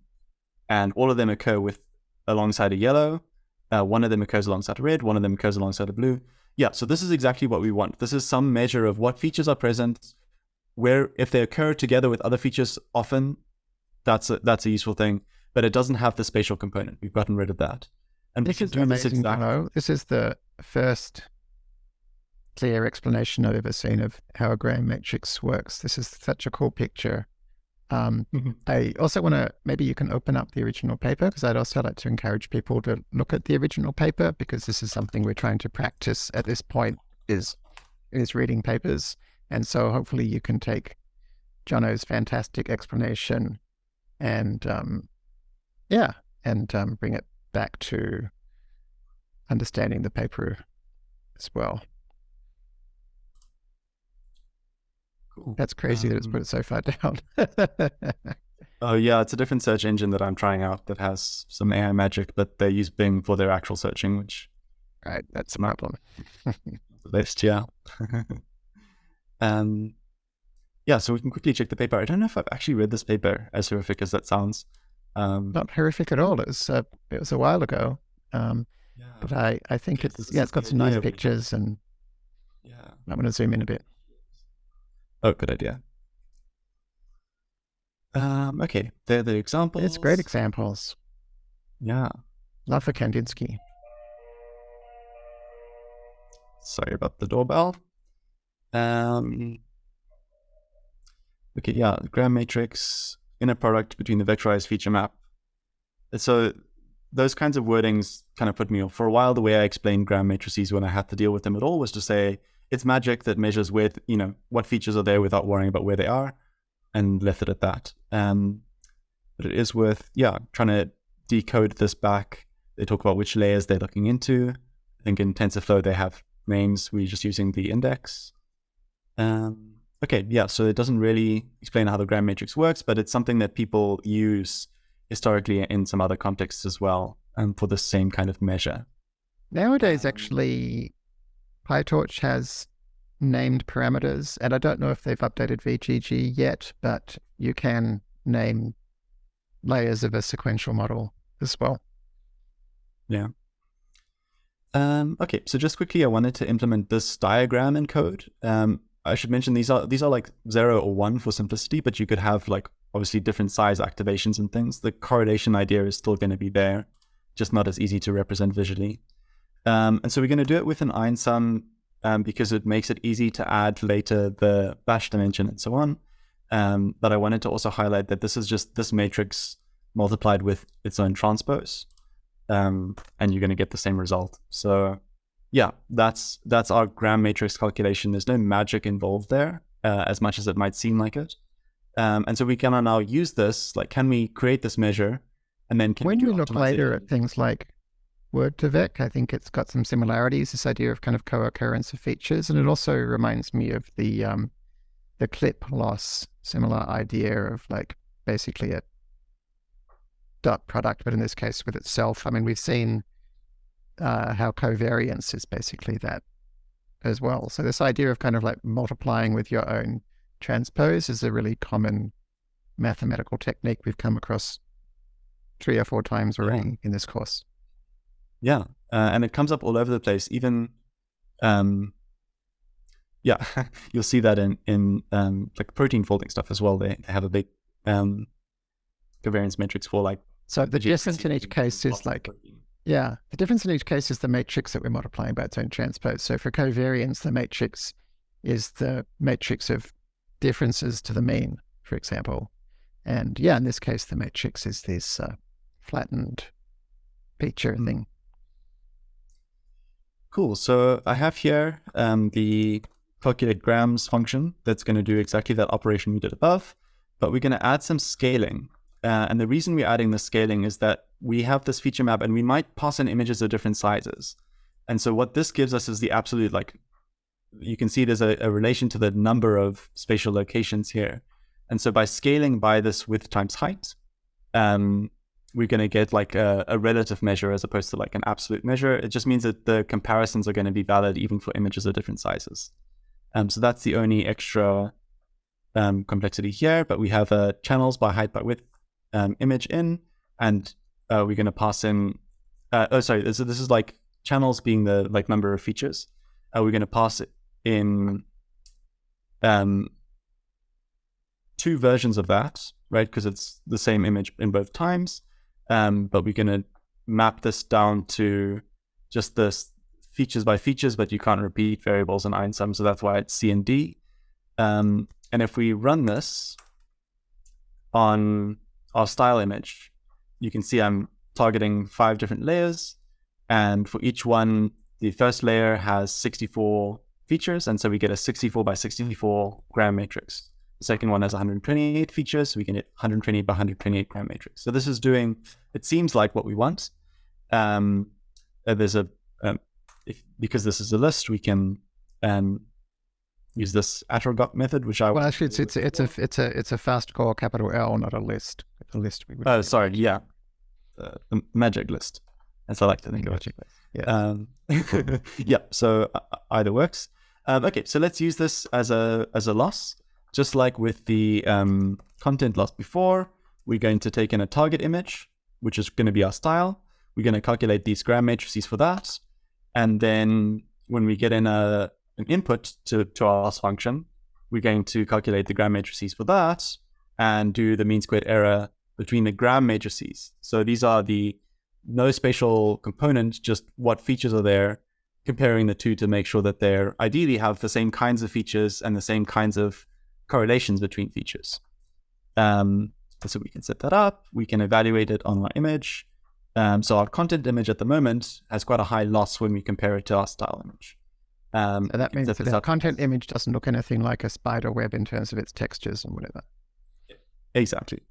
and all of them occur with alongside a yellow. Uh, one of them occurs alongside a red. One of them occurs alongside a blue. Yeah, so this is exactly what we want. This is some measure of what features are present, where if they occur together with other features often, that's a, that's a useful thing. But it doesn't have the spatial component. We've gotten rid of that. And this is amazing. This, exactly, this is the first clear explanation I've ever seen of how a gram matrix works. This is such a cool picture. Um, mm-hmm. I also want to, maybe you can open up the original paper because I'd also like to encourage people to look at the original paper because this is something we're trying to practice at this point is, is reading papers. And so hopefully you can take Jono's fantastic explanation and um, yeah, and um, bring it back to understanding the paper as well. Cool. That's crazy that it's Um, put it so far down. Oh yeah, it's a different search engine that I'm trying out that has some AI magic, but they use Bing for their actual searching, which right, that's a problem. best, yeah. um, yeah, so we can quickly check the paper. I don't know if I've actually read this paper, as horrific as that sounds. Um, Not horrific at all. It was uh, it was a while ago, um, yeah, but I, I think it's yeah, it's got some nice idea of it. pictures, and yeah. I'm going to zoom in a bit. Oh, good idea. Um, okay, they're the examples. It's great examples. Yeah. Love for Kandinsky. Sorry about the doorbell. Um, okay, yeah, gram matrix, inner product between the vectorized feature map. So those kinds of wordings kind of put me off. For a while, the way I explained gram matrices when I had to deal with them at all was to say it's magic that measures with you know, what features are there without worrying about where they are, and left it at that. Um, but it is worth, yeah, trying to decode this back. They talk about which layers they're looking into. I think in TensorFlow they have names. We're just using the index. Um, okay, yeah, so it doesn't really explain how the gram matrix works, but it's something that people use historically in some other contexts as well um, for the same kind of measure. Nowadays, Um, actually, PyTorch has named parameters, and I don't know if they've updated VGG yet, but you can name layers of a sequential model as well. Um, okay, so just quickly, I wanted to implement this diagram in code. Um, I should mention these are these are like zero or one for simplicity, but you could have like obviously different size activations and things. The correlation idea is still going to be there, just not as easy to represent visually. Um, and so we're going to do it with an einsum um, because it makes it easy to add later the batch dimension and so on. Um, but I wanted to also highlight that this is just this matrix multiplied with its own transpose um, and you're going to get the same result. So yeah, that's that's our gram matrix calculation. There's no magic involved there, uh, as much as it might seem like it. Um, and so we can now use this. Like, can we create this measure, and then can when we, we look later at things like Word2Vec, I think it's got some similarities. This idea of kind of co-occurrence of features, and it also reminds me of the um, the clip loss, similar idea of like basically a dot product, but in this case with itself. I mean, we've seen uh, how covariance is basically that as well. So this idea of kind of like multiplying with your own transpose is a really common mathematical technique we've come across three or four times Yeah. already in this course. Yeah, uh, and it comes up all over the place. Even, um, yeah, you'll see that in in um, like protein folding stuff as well. They, they have a big um, covariance matrix for like So the difference in each case is like. Yeah, the difference in each case is the matrix that we're multiplying by its own transpose. So for covariance, the matrix is the matrix of differences to the mean, for example. And yeah, in this case, the matrix is this uh, flattened feature Hmm. thing. Cool. So I have here um, the calculate grams function that's going to do exactly that operation we did above, but we're going to add some scaling. Uh, and the reason we're adding the scaling is that we have this feature map and we might pass in images of different sizes. And so what this gives us is the absolute, like, you can see there's a, a relation to the number of spatial locations here. And so by scaling by this width times height, um, we're going to get like a, a relative measure as opposed to like an absolute measure. It just means that the comparisons are going to be valid even for images of different sizes. Um, so that's the only extra um, complexity here. But we have a channels by height by width um, image in, and uh, we're going to pass in. Uh, oh, sorry. This, this is like channels being the like number of features. Uh, we're going to pass it in um, two versions of that, right? Because it's the same image in both times. Um, but we're going to map this down to just this features by features, but you can't repeat variables in einsum, so that's why it's C and D. Um, and if we run this on our style image, you can see I'm targeting five different layers, and for each one, the first layer has 64 features, and so we get a 64 by 64 gram matrix. The second one has 128 features, so we can hit 128 by 128 gram matrix. So this is doing, it seems like what we want. Um, uh, there's a, um, if, because this is a list, we can um, use this attrgot method, which I well actually it's it's it's a it's a it's a fastcore capital L, not a list. A list. We would Oh, sorry, yeah, the magic list, as I like to think of it. Magic list. Yeah. Um, yeah, so uh, either works. Um, okay, so let's use this as a as a loss, just like with the um, content loss before. We're going to take in a target image, which is going to be our style. We're going to calculate these gram matrices for that, and then when we get in a an input to to our loss function, we're going to calculate the gram matrices for that and do the mean squared error between the gram matrices. So these are the no spatial components, just what features are there, comparing the two to make sure that they're ideally have the same kinds of features and the same kinds of correlations between features. Um, so we can set that up. We can evaluate it on our image. Um, so our content image at the moment has quite a high loss when we compare it to our style image. Um, So that means that the content image doesn't look anything like a spider web in terms of its textures and whatever. Exactly.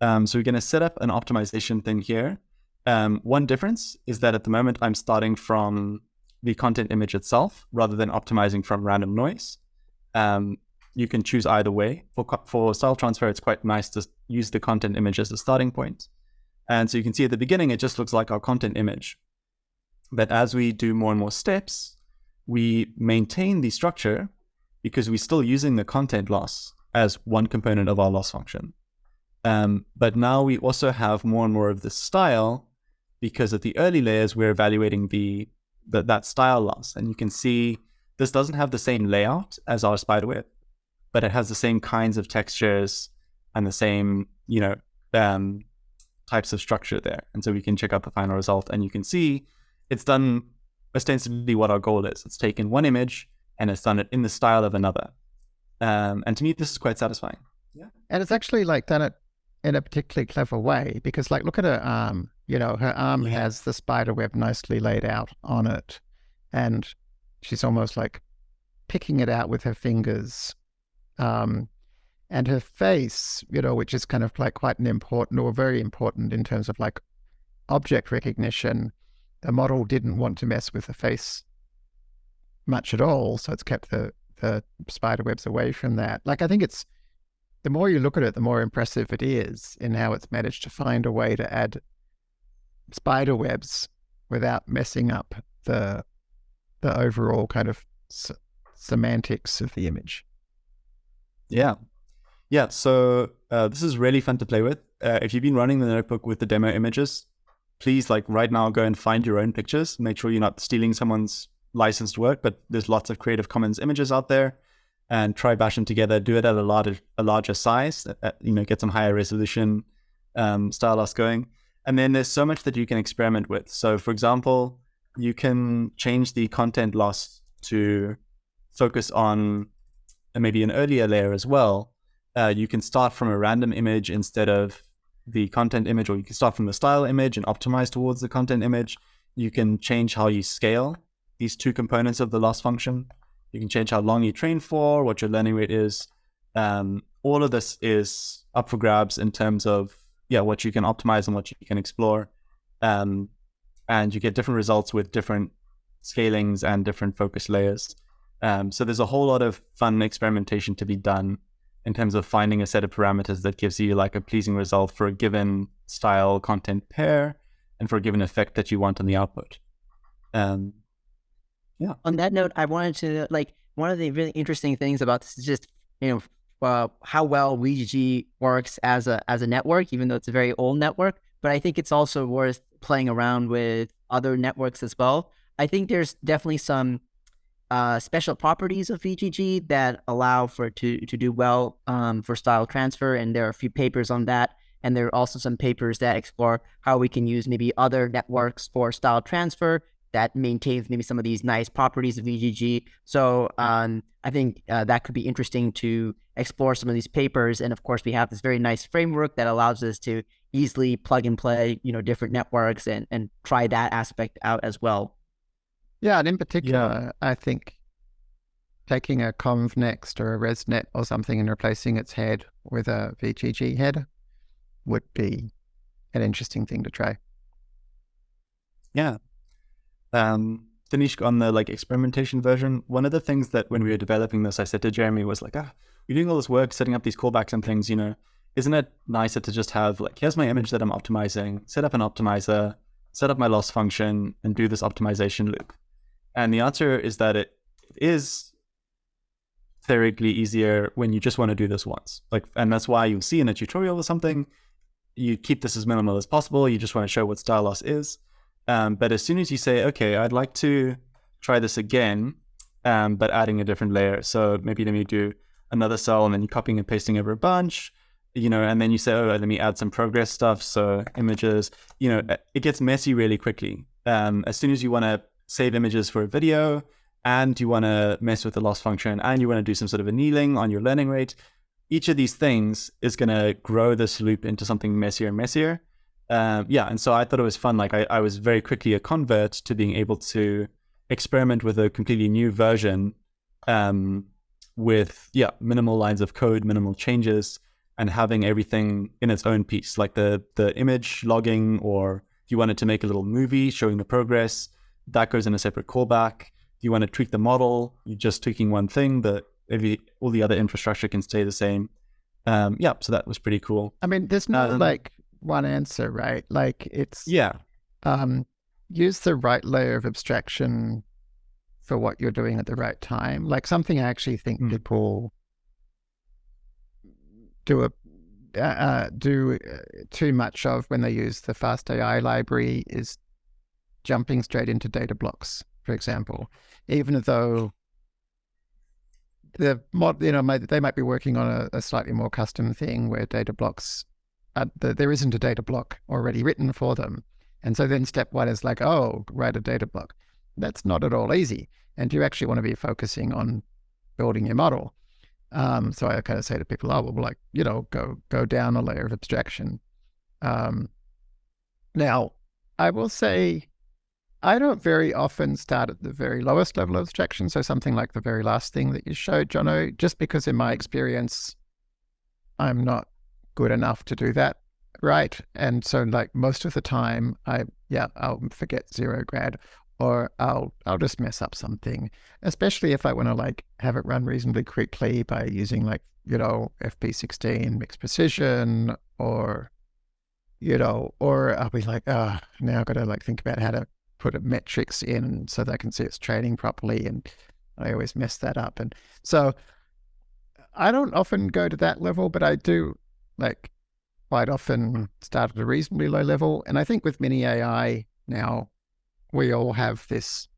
Um, so we're going to set up an optimization thing here. Um, one difference is that at the moment I'm starting from the content image itself rather than optimizing from random noise. Um, you can choose either way. For, for style transfer, it's quite nice to use the content image as a starting point. And so you can see at the beginning, it just looks like our content image. But as we do more and more steps, we maintain the structure because we're still using the content loss as one component of our loss function. Um, but now we also have more and more of the style because at the early layers, we're evaluating the, the that style loss. And you can see this doesn't have the same layout as our spiderweb, but it has the same kinds of textures and the same, you know, um, types of structure there. And so we can check out the final result and you can see it's done ostensibly what our goal is. It's taken one image and it's done it in the style of another. Um, and to me, this is quite satisfying. Yeah. And it's actually like done it in a particularly clever way because like look at her arm. You know, her arm Yeah. has the spider web nicely laid out on it. And she's almost like picking it out with her fingers. Um and her face, you know, which is kind of like quite an important or very important in terms of like object recognition. The model didn't want to mess with the face much at all, so it's kept the the spider webs away from that. Like I think it's the more you look at it, the more impressive it is in how it's managed to find a way to add spider webs without messing up the the overall kind of semantics of the image. Yeah. Yeah. So uh, this is really fun to play with. Uh, if you've been running the notebook with the demo images, please, like right now, go and find your own pictures. Make sure you're not stealing someone's licensed work, but there's lots of Creative Commons images out there. And try bash them together. Do it at a larger, a larger size. uh, you know, get some higher resolution um, style loss going. And then there's so much that you can experiment with. So, for example, you can change the content loss to focus on maybe an earlier layer as well, uh, you can start from a random image instead of the content image, or you can start from the style image and optimize towards the content image. You can change how you scale these two components of the loss function. You can change how long you train for, what your learning rate is. Um, all of this is up for grabs in terms of yeah, what you can optimize and what you can explore. Um, and you get different results with different scalings and different focus layers. Um, so there's a whole lot of fun experimentation to be done in terms of finding a set of parameters that gives you like a pleasing result for a given style content pair and for a given effect that you want on the output. Um, on that note, I wanted to like one of the really interesting things about this is just you know uh, how well VGG works as a as a network, even though it's a very old network. But I think it's also worth playing around with other networks as well. I think there's definitely some uh, special properties of VGG that allow for to to do well um, for style transfer, and there are a few papers on that. And there are also some papers that explore how we can use maybe other networks for style transfer that maintains maybe some of these nice properties of VGG. So um, I think uh, that could be interesting to explore some of these papers. And of course, we have this very nice framework that allows us to easily plug and play, you know, different networks and and try that aspect out as well. Yeah, and in particular, yeah. I think taking a convnext or a resnet or something and replacing its head with a VGG head would be an interesting thing to try. Yeah. Um, on the like experimentation version, one of the things that when we were developing this, I said to Jeremy was like, ah, you're doing all this work setting up these callbacks and things, you know, isn't it nicer to just have like, here's my image that I'm optimizing, set up an optimizer, set up my loss function, and do this optimization loop? And the answer is that it, it is theoretically easier when you just want to do this once. Like, and that's why you'll see in a tutorial or something, you keep this as minimal as possible. You just want to show what style loss is. Um, but as soon as you say, okay, I'd like to try this again, um, but adding a different layer. So maybe let me do another cell and then you're copying and pasting over a bunch, you know, and then you say, oh, let me add some progress stuff. So images, you know, it gets messy really quickly. Um, as soon as you want to save images for a video and you want to mess with the loss function and you want to do some sort of annealing on your learning rate, each of these things is going to grow this loop into something messier and messier. Um, yeah, and so I thought it was fun. Like I, I was very quickly a convert to being able to experiment with a completely new version um, with yeah minimal lines of code, minimal changes, and having everything in its own piece. Like the the image logging, or if you wanted to make a little movie showing the progress, that goes in a separate callback. If you want to tweak the model, you're just tweaking one thing. The every all the other infrastructure can stay the same. Um, yeah, so that was pretty cool. I mean, there's no um, like one answer, right? Like it's yeah. Um, use the right layer of abstraction for what you're doing at the right time. Like something I actually think mm. people do a uh, uh, do uh, too much of when they use the fast AI library is jumping straight into data blocks, for example, even though the mod, you know, might, they might be working on a, a, slightly more custom thing where data blocks uh, there isn't a data block already written for them. And so then step one is like, oh, write a data block. That's not at all easy. And you actually want to be focusing on building your model. Um, so I kind of say to people, oh, well, like, you know, go go down a layer of abstraction. Um, now, I will say I don't very often start at the very lowest level of abstraction. So something like the very last thing that you showed, Jono, just because in my experience, I'm not good enough to do that right. And so like most of the time I yeah, I'll forget zero grad or I'll I'll just mess up something. Especially if I want to like have it run reasonably quickly by using like, you know, FP16 mixed precision or you know, or I'll be like, ah, oh, now I've got to like think about how to put a metrics in so that I can see it's training properly. And I always mess that up. And so I don't often go to that level, but I do like quite often start at a reasonably low level. And I think with mini AI now, we all have this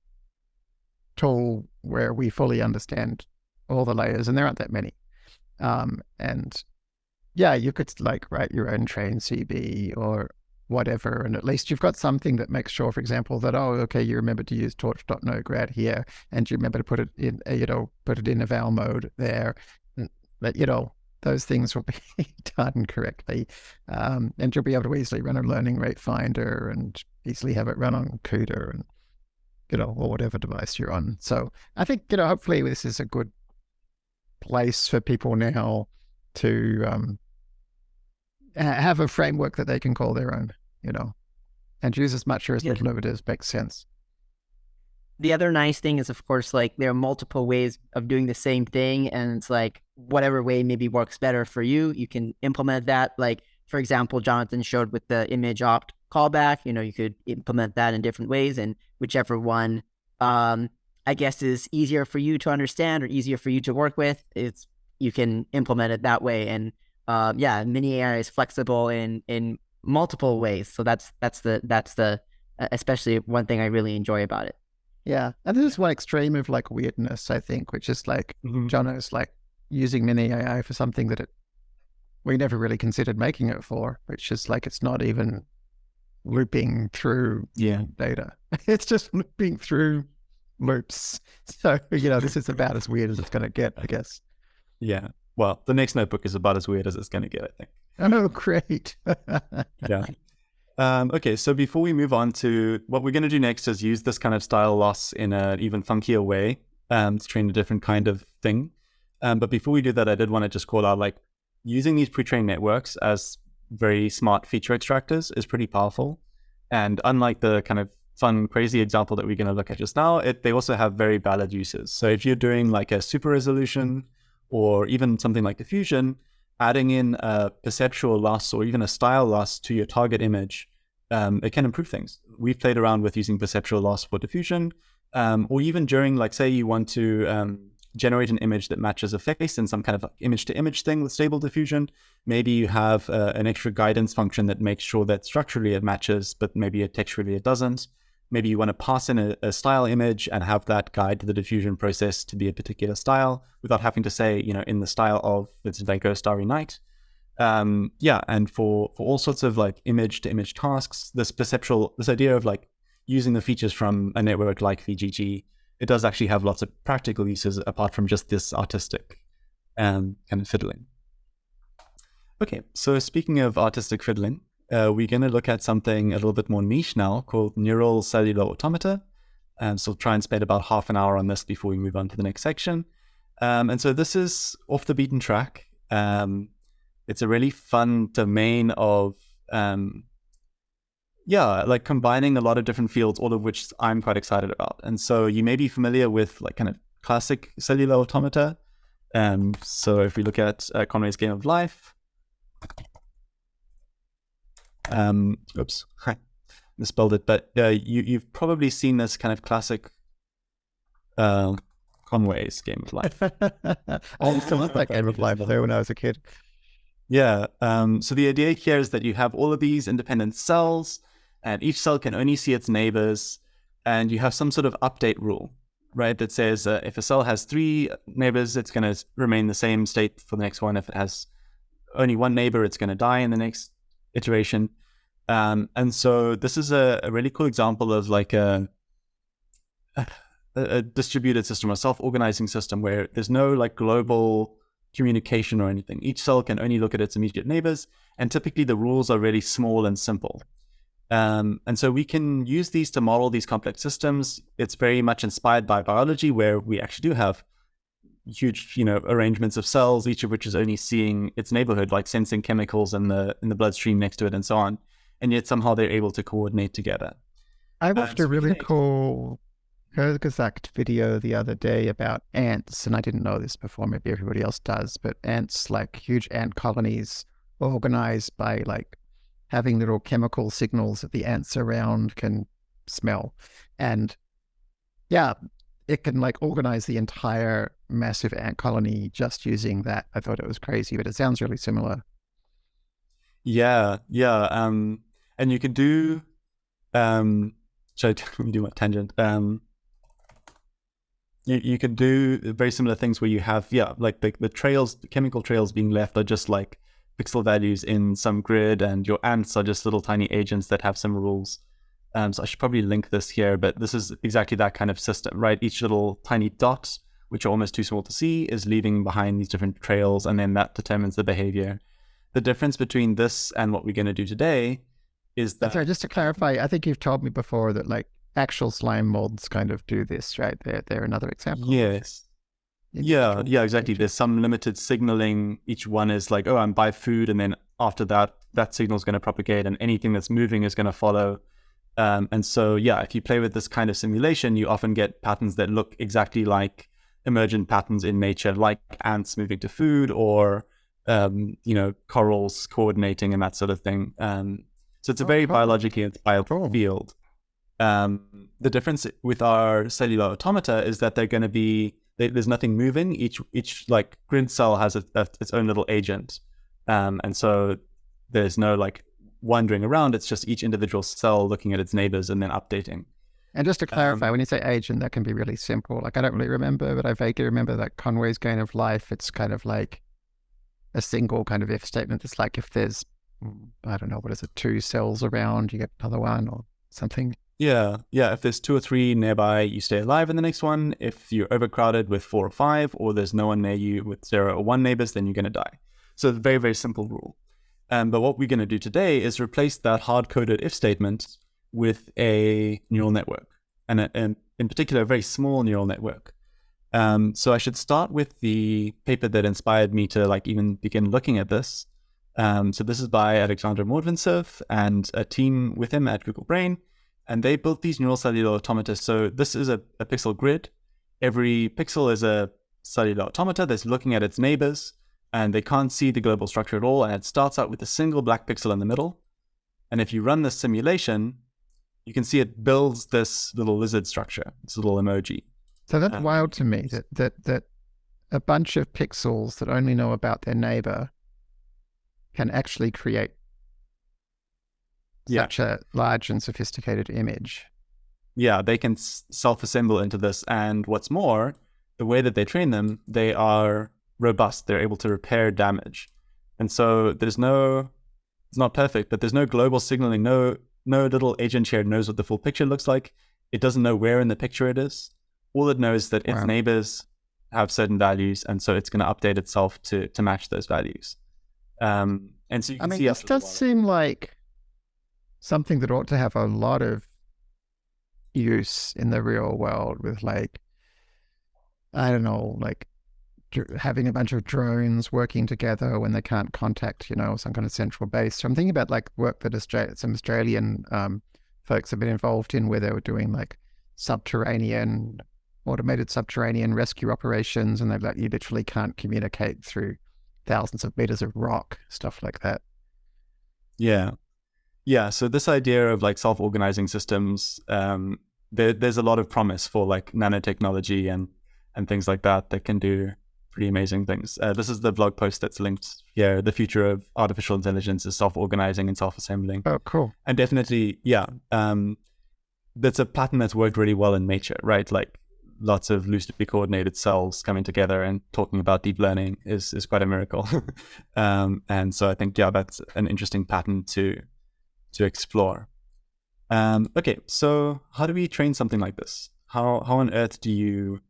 tool where we fully understand all the layers, and there aren't that many. Um, and yeah, you could like write your own train CB or whatever, and at least you've got something that makes sure, for example, that oh, okay, you remember to use torch.no_grad here, and you remember to put it in, you know, put it in eval mode there. But you know, those things will be done correctly. Um, and you'll be able to easily run a learning rate finder and easily have it run on CUDA and, you know, or whatever device you're on. So I think, you know, hopefully this is a good place for people now to um, have a framework that they can call their own, you know, and use as much or as little of it as makes sense the other nice thing is, of course, like there are multiple ways of doing the same thing, and it's like whatever way maybe works better for you, you can implement that. Like for example, Jonathan showed with the image opt callback. You know, you could implement that in different ways, and whichever one, um, I guess, is easier for you to understand or easier for you to work with, it's you can implement it that way. And uh, yeah, mini AI is flexible in in multiple ways. So that's that's the that's the especially one thing I really enjoy about it. Yeah. And this is one extreme of like weirdness, I think, which is like mm-hmm. Jono's like using mini AI for something that it we never really considered making it for, which is like it's not even looping through yeah. data. It's just looping through loops. So, you know, this is about as weird as it's gonna get, I guess. Yeah. Well, the next notebook is about as weird as it's gonna get, I think. Oh great. yeah. Um, okay, so before we move on to what we're going to do next is use this kind of style loss in an even funkier way. um, to train a different kind of thing. Um, but before we do that, I did want to just call out like using these pre-trained networks as very smart feature extractors is pretty powerful. And unlike the kind of fun, crazy example that we're going to look at just now, it, they also have very valid uses. So if you're doing like a super resolution or even something like diffusion, adding in a perceptual loss or even a style loss to your target image, um, it can improve things. We've played around with using perceptual loss for diffusion, um, or even during, like, say you want to um, generate an image that matches a face in some kind of image-to-image thing with stable diffusion. Maybe you have uh, an extra guidance function that makes sure that structurally it matches, but maybe it texturally it doesn't. Maybe you want to pass in a, a, style image and have that guide the diffusion process to be a particular style without having to say, you know, in the style of Vincent van Gogh Starry Night. Um, yeah, and for, for all sorts of like image to image tasks, this perceptual, this idea of like using the features from a network like VGG, it does actually have lots of practical uses apart from just this artistic um, kind of fiddling. Okay, so speaking of artistic fiddling, uh, we're going to look at something a little bit more niche now called neural cellular automata. And so try and spend about half an hour on this before we move on to the next section. Um, and so this is off the beaten track. Um, it's a really fun domain of, um, yeah, like combining a lot of different fields, all of which I'm quite excited about. And so you may be familiar with like kind of classic cellular automata. Um, so if we look at uh, Conway's Game of Life, um, oops, misspelled it. But uh, you, you've probably seen this kind of classic uh, Conway's Game of Life. I used to love that Game of Life though when I was a kid. Yeah. Um, so the idea here is that you have all of these independent cells, and each cell can only see its neighbors, and you have some sort of update rule, right? That says uh, if a cell has three neighbors, it's going to remain the same state for the next one. If it has only one neighbor, it's going to die in the next iteration. Um, and so this is a, a, really cool example of like a, a, a distributed system, a self-organizing system where there's no like global communication or anything. Each cell can only look at its immediate neighbors, and typically the rules are really small and simple. Um, and so we can use these to model these complex systems. It's very much inspired by biology, where we actually do have huge, you know, arrangements of cells, each of which is only seeing its neighborhood, like sensing chemicals in the in the bloodstream next to it, and so on. And yet somehow they're able to coordinate together. I watched um, a really cool Kurzgesagt video the other day about ants, and I didn't know this before. Maybe everybody else does, but ants, like huge ant colonies, organized by like having little chemical signals that the ants around can smell, and yeah, it can like organize the entire massive ant colony just using that. I thought it was crazy, but it sounds really similar. Yeah, yeah. Um, and you can do, um, let me do my tangent. Um, you, you can do very similar things where you have, yeah, like the, the trails, the chemical trails being left are just like pixel values in some grid and your ants are just little tiny agents that have some rules. Um, so I should probably link this here, but this is exactly that kind of system, right? Each little tiny dot, which are almost too small to see, is leaving behind these different trails, and then that determines the behavior. The difference between this and what we're going to do today is that. Sorry, just to clarify, I think you've told me before that like actual slime molds kind of do this, right? They're, they're another example. Yes. Yeah, yeah, exactly. There's some limited signaling. Each one is like, oh, I'm by food, and then after that, that signal is going to propagate, and anything that's moving is going to follow. Um, and so, yeah, if you play with this kind of simulation, you often get patterns that look exactly like emergent patterns in nature, like ants moving to food or, um, you know, corals coordinating and that sort of thing. Um, so it's a oh, very cool. biologically inspired cool. field. Um, the difference with our cellular automata is that they're going to be they, there's nothing moving. Each each like grid cell has a, a, its own little agent, um, and so there's no like wandering around. It's just each individual cell looking at its neighbors and then updating. And just to clarify, um, when you say agent, that can be really simple. Like I don't really remember, but I vaguely remember that Conway's Game of Life. It's kind of like a single kind of if statement. It's like if there's, I don't know, what is it, two cells around, you get another one or something. Yeah, yeah. If there's two or three nearby, you stay alive in the next one. If you're overcrowded with four or five, or there's no one near you with zero or one neighbors, then you're going to die. So it's a very, very simple rule. Um, but what we're going to do today is replace that hard-coded if statement with a neural network, and, a, and in particular, a very small neural network. Um, so I should start with the paper that inspired me to like even begin looking at this. Um, so this is by Alexander Mordvintsev and a team with him at Google Brain, and they built these neural cellular automata. So this is a, a pixel grid. Every pixel is a cellular automata that's looking at its neighbors, and they can't see the global structure at all. And it starts out with a single black pixel in the middle. And if you run this simulation, you can see it builds this little lizard structure, this little emoji. So that's Um, wild to me that, that that a bunch of pixels that only know about their neighbor can actually create Yeah. such a large and sophisticated image. yeah, they can self-assemble into this. And what's more, the way that they train them, they are robust. They're able to repair damage. And so there's no, it's not perfect, but there's no global signaling. No, no little agent here knows what the full picture looks like. It doesn't know where in the picture it is. All it knows is that its Wow. neighbors have certain values, and so it's going to update itself to to match those values. Um, and so you I can mean, see this does seem like something that ought to have a lot of use in the real world with like, I don't know, like having a bunch of drones working together when they can't contact, you know, some kind of central base. So I'm thinking about like work that some Australian um, folks have been involved in where they were doing like subterranean, automated subterranean rescue operations and they like you literally can't communicate through thousands of meters of rock, stuff like that. Yeah. Yeah. So this idea of like self-organizing systems, um, there, there's a lot of promise for like nanotechnology and and things like that that can do pretty amazing things. Uh, this is the blog post that's linked here. The future of artificial intelligence is self-organizing and self-assembling. Oh, cool. And definitely, yeah, um, that's a pattern that's worked really well in nature, right? Like lots of loosely coordinated cells coming together and talking about deep learning is is quite a miracle. um, and so I think yeah, that's an interesting pattern to to explore. Um, okay, so how do we train something like this? How how on earth do you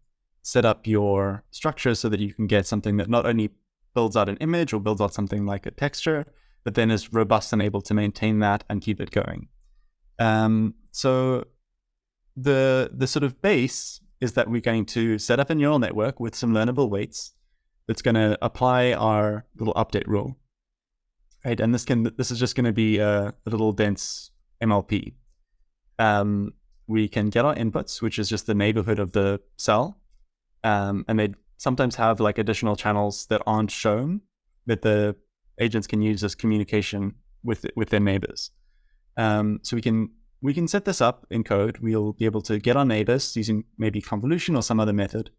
set up your structure so that you can get something that not only builds out an image or builds out something like a texture, but then is robust and able to maintain that and keep it going. Um, so the the sort of base is that we're going to set up a neural network with some learnable weights that's going to apply our little update rule, right? And this can this is just going to be a, a little dense MLP. Um, we can get our inputs, which is just the neighborhood of the cell, um, and they sometimes have like additional channels that aren't shown that the agents can use as communication with with their neighbors. Um, so we can we can set this up in code. We'll be able to get our neighbors using maybe convolution or some other method,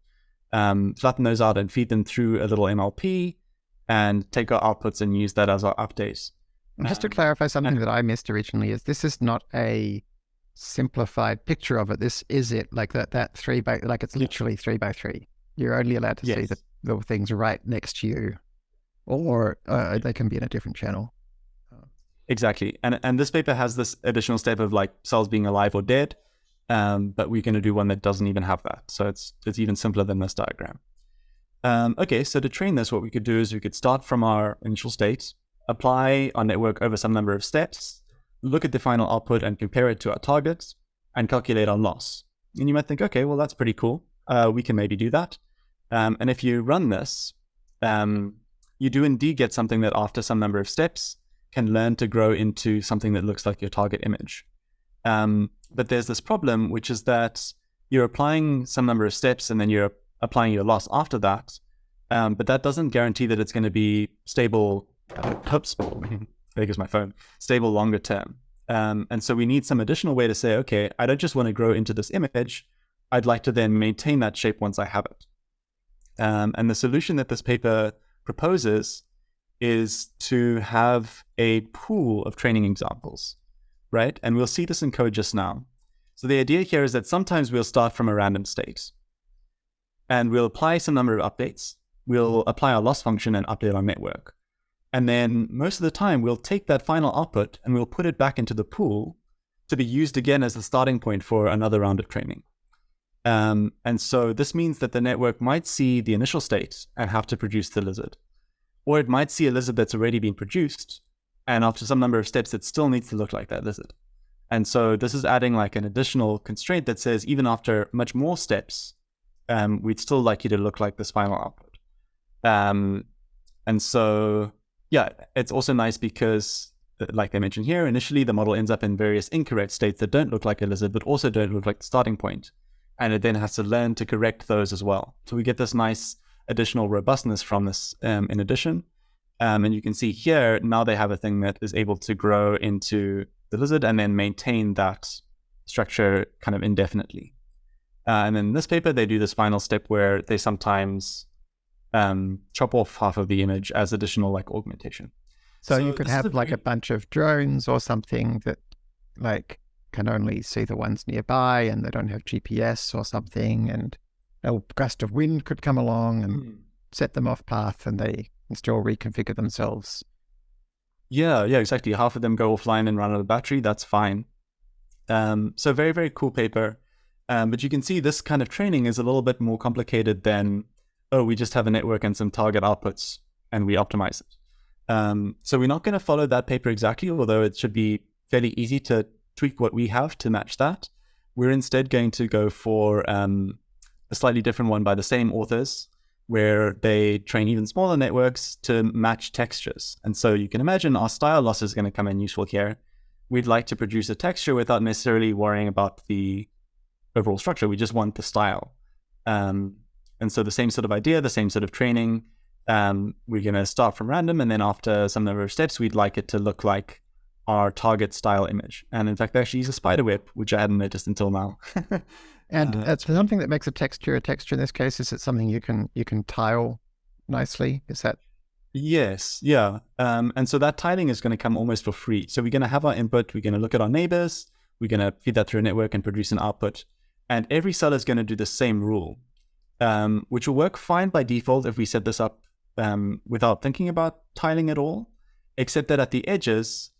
um, flatten those out and feed them through a little MLP, and take our outputs and use that as our updates. Just to Um, clarify something that I missed originally is this is not a simplified picture of it. This is it like that that three by like it's literally three by three. You're only allowed to see the, the things right next to you, or uh, they can be in a different channel. Exactly. And and this paper has this additional step of like cells being alive or dead. Um, but we're going to do one that doesn't even have that. So it's it's even simpler than this diagram. Um, okay, so to train this, what we could do is we could start from our initial state, apply our network over some number of steps, look at the final output and compare it to our targets, and calculate our loss. And you might think, okay, well that's pretty cool. Uh, we can maybe do that. Um, and if you run this, um, you do indeed get something that after some number of steps can learn to grow into something that looks like your target image. Um, but there's this problem, which is that you're applying some number of steps and then you're applying your loss after that. Um, but that doesn't guarantee that it's going to be stable. Uh, oops, there goes my phone. Stable longer term. Um, and so we need some additional way to say, okay, I don't just want to grow into this image. I'd like to then maintain that shape once I have it. Um, and the solution that this paper proposes is to have a pool of training examples, right? And we'll see this in code just now. So the idea here is that sometimes we'll start from a random state and we'll apply some number of updates. We'll apply our loss function and update our network. And then most of the time, we'll take that final output and we'll put it back into the pool to be used again as the starting point for another round of training. Um, and so this means that the network might see the initial state and have to produce the lizard. Or it might see a lizard that's already been produced, and after some number of steps, it still needs to look like that lizard. And so this is adding like an additional constraint that says even after much more steps, um, we'd still like you to look like this final output. Um, and so, yeah, it's also nice because, uh, like I mentioned here, initially the model ends up in various incorrect states that don't look like a lizard, but also don't look like the starting point. And it then has to learn to correct those as well. So we get this nice additional robustness from this um, in addition. Um, and you can see here, now they have a thing that is able to grow into the lizard and then maintain that structure kind of indefinitely. Uh, and then in this paper, they do this final step where they sometimes um, chop off half of the image as additional like augmentation. So, so you could have a like a bunch of drones or something that like can only see the ones nearby and they don't have GPS or something and a gust of wind could come along and mm. set them off path and they can still reconfigure themselves. Yeah, yeah, exactly. Half of them go offline and run out of battery. That's fine. Um, so very, very cool paper. Um, but you can see this kind of training is a little bit more complicated than, oh, we just have a network and some target outputs and we optimize it. Um, so we're not going to follow that paper exactly, although it should be fairly easy to tweak what we have to match that. We're instead going to go for um, a slightly different one by the same authors, where they train even smaller networks to match textures. And so you can imagine our style loss is going to come in useful here. We'd like to produce a texture without necessarily worrying about the overall structure. We just want the style. Um, and so the same sort of idea, the same sort of training. Um, we're going to start from random, and then after some number of steps, we'd like it to look like our target style image. And in fact, they actually use a spider web, which I hadn't noticed until now. and uh, it's something that makes a texture a texture in this case. Is it something you can you can tile nicely? Is that Yes, yeah. Um, and so that tiling is going to come almost for free. So we're going to have our input, we're going to look at our neighbors, we're going to feed that through a network and produce an output. And every cell is going to do the same rule, um, which will work fine by default if we set this up um, without thinking about tiling at all, except that at the edges,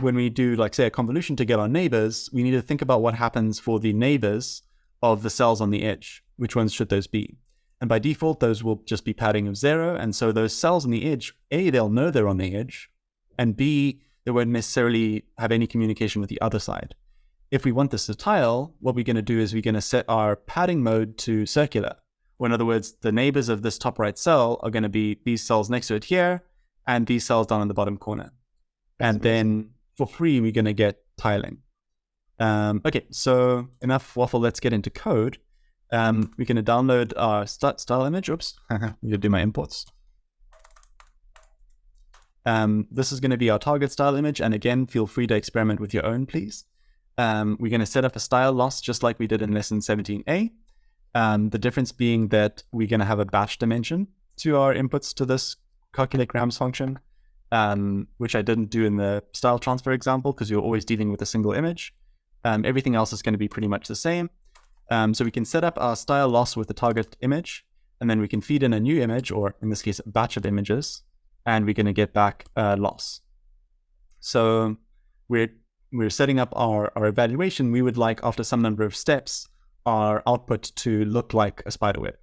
when we do, like, say, a convolution to get our neighbors, we need to think about what happens for the neighbors of the cells on the edge. Which ones should those be? And by default, those will just be padding of zero. And so those cells on the edge, A, they'll know they're on the edge, and B, they won't necessarily have any communication with the other side. If we want this to tile, what we're going to do is we're going to set our padding mode to circular. Or in other words, the neighbors of this top right cell are going to be these cells next to it here, and these cells down in the bottom corner. That's and amazing. then for free, we're going to get tiling. Um, okay, so enough waffle. Let's get into code. Um, we're going to download our style image. Oops, I'm going to do my imports. Um, this is going to be our target style image. And again, feel free to experiment with your own, please. Um, we're going to set up a style loss just like we did in lesson 17a. Um, the difference being that we're going to have a batch dimension to our inputs to this calculate grams function, um, which I didn't do in the style transfer example because you're always dealing with a single image. Um, everything else is going to be pretty much the same. Um, so we can set up our style loss with the target image, and then we can feed in a new image, or in this case, a batch of images, and we're going to get back a loss. So we're we're setting up our, our evaluation, we would like, after some number of steps, our output to look like a spider web.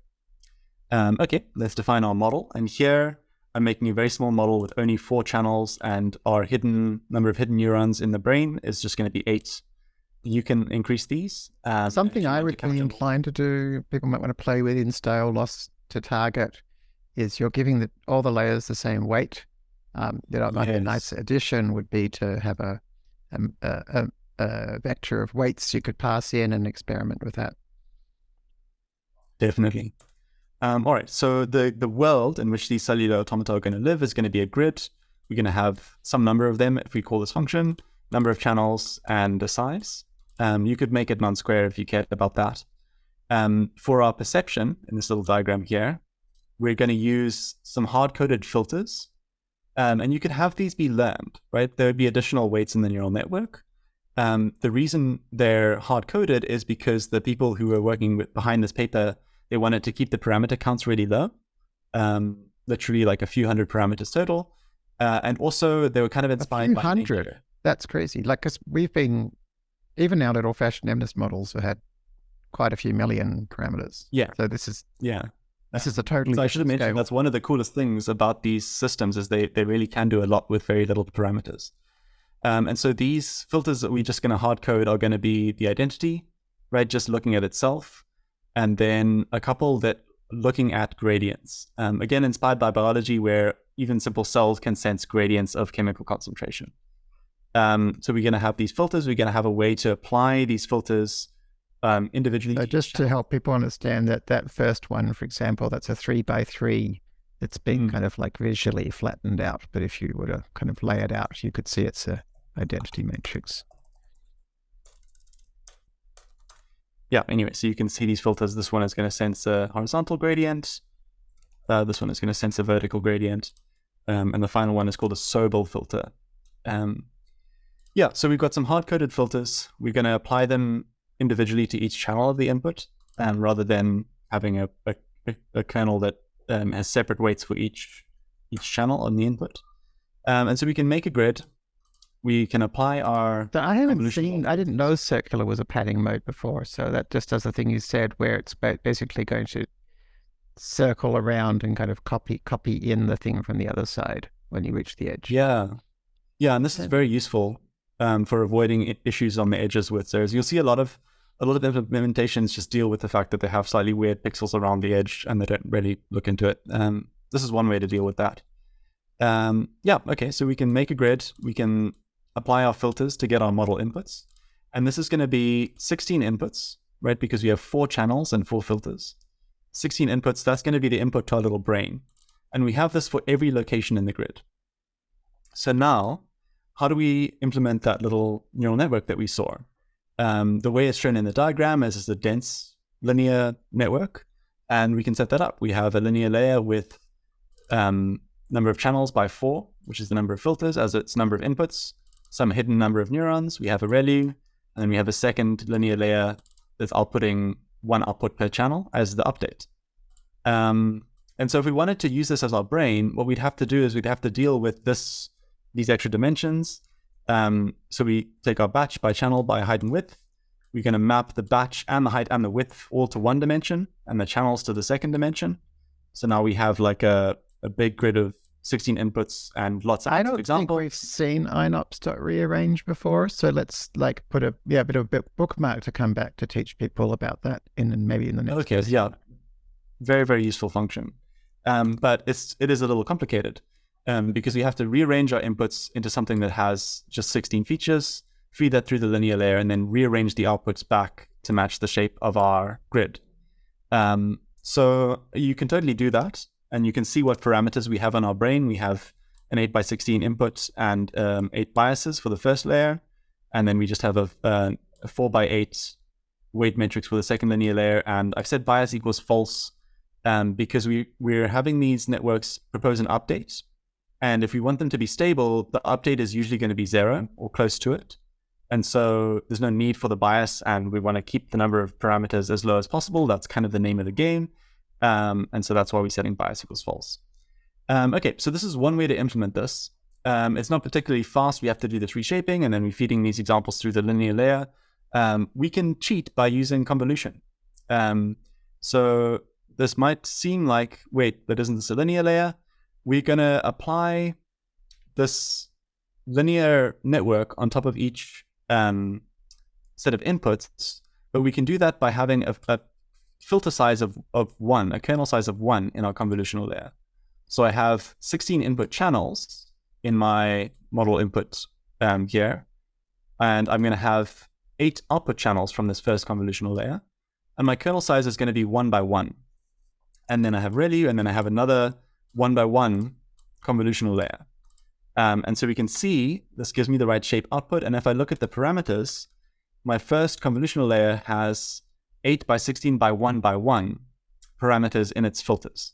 Um, okay, let's define our model. And here I'm making a very small model with only four channels and our hidden number of hidden neurons in the brain is just going to be eight. You can increase these. Um, Something I would be inclined to do, people might want to play with in style loss to target, is you're giving the, all the layers the same weight. Um, you know, yes. a nice addition would be to have a a, a, a vector of weights you could pass in and experiment with that. Definitely. Um, all right, so the, the world in which these cellular automata are going to live is going to be a grid. We're going to have some number of them if we call this function, number of channels, and a size. Um, you could make it non-square if you cared about that. Um, for our perception in this little diagram here, we're going to use some hard-coded filters um, and you could have these be learned, right? There would be additional weights in the neural network. Um, the reason they're hard coded is because the people who were working with, behind this paper, they wanted to keep the parameter counts really low, um, literally like a few hundred parameters total. Uh, and also they were kind of inspired by hundred. Nature. That's crazy. Like, cause we've been, even our little fashioned MNIST models have had quite a few million parameters. Yeah. So this is, yeah. This is a totally. So I should have mentioned scale. that's one of the coolest things about these systems is they they really can do a lot with very little parameters. Um, and so these filters that we're just going to hard code are going to be the identity, right? Just looking at itself. and then a couple that looking at gradients. Um, again, inspired by biology, where even simple cells can sense gradients of chemical concentration. Um, so we're going to have these filters. We're going to have a way to apply these filters um, individually. So just to help people understand that that first one, for example, that's a three by three. It's being mm. kind of like visually flattened out, but if you were to kind of lay it out, you could see it's a identity matrix. Yeah. Anyway, so you can see these filters. This one is going to sense a horizontal gradient. Uh, this one is going to sense a vertical gradient. Um, and the final one is called a Sobel filter. Um, yeah, so we've got some hard-coded filters. We're going to apply them individually to each channel of the input, um, rather than having a, a, a kernel that um, has separate weights for each each channel on the input. Um, and so we can make a grid. We can apply our. I haven't seen. I didn't know circular was a padding mode before. So that just does the thing you said, where it's basically going to circle around and kind of copy copy in the thing from the other side when you reach the edge. Yeah, yeah, and this is very useful um, for avoiding issues on the edges with those. You'll see a lot of a lot of implementations just deal with the fact that they have slightly weird pixels around the edge and they don't really look into it. Um, this is one way to deal with that. Um, yeah, okay, so we can make a grid. We can apply our filters to get our model inputs. And this is going to be 16 inputs, right? Because we have four channels and four filters. 16 inputs, that's going to be the input to our little brain. And we have this for every location in the grid. So now, how do we implement that little neural network that we saw? Um, the way it's shown in the diagram is, is a dense linear network, and we can set that up. We have a linear layer with um, number of channels by four, which is the number of filters as its number of inputs, some hidden number of neurons. We have a ReLU, and then we have a second linear layer that's outputting one output per channel as the update. Um, and so if we wanted to use this as our brain, what we'd have to do is we'd have to deal with this, these extra dimensions, um, so we take our batch by channel by height and width. We're going to map the batch and the height and the width all to one dimension and the channels to the second dimension. So now we have like a, a big grid of 16 inputs and lots of I don't examples. think we've seen einops.rearrange before. So let's like put a yeah, a bit of a bookmark to come back to teach people about that in maybe in the next. Okay, yeah. Very, very useful function. Um, but it's it is a little complicated um, because we have to rearrange our inputs into something that has just 16 features, feed that through the linear layer, and then rearrange the outputs back to match the shape of our grid. Um, so you can totally do that, and you can see what parameters we have on our brain. We have an 8 by 16 input and um, 8 biases for the first layer, and then we just have a, a, a 4 by 8 weight matrix for the second linear layer, and I've said bias equals false um, because we, we're having these networks propose an update and if we want them to be stable, the update is usually going to be zero or close to it. And so there's no need for the bias, and we want to keep the number of parameters as low as possible. That's kind of the name of the game. Um, and so that's why we're setting bias equals false. Um, okay, so this is one way to implement this. Um, it's not particularly fast. We have to do this reshaping, and then we're feeding these examples through the linear layer. Um, we can cheat by using convolution. Um, so this might seem like, wait, but isn't this a linear layer? We're going to apply this linear network on top of each um, set of inputs, but we can do that by having a, a, filter size of, of one, a kernel size of one in our convolutional layer. So I have 16 input channels in my model input um, here, and I'm going to have eight output channels from this first convolutional layer, and my kernel size is going to be one by one. And then I have ReLU, and then I have another one by one convolutional layer. Um, and so we can see this gives me the right shape output. And if I look at the parameters, my first convolutional layer has 8 by 16 by 1 by 1 parameters in its filters.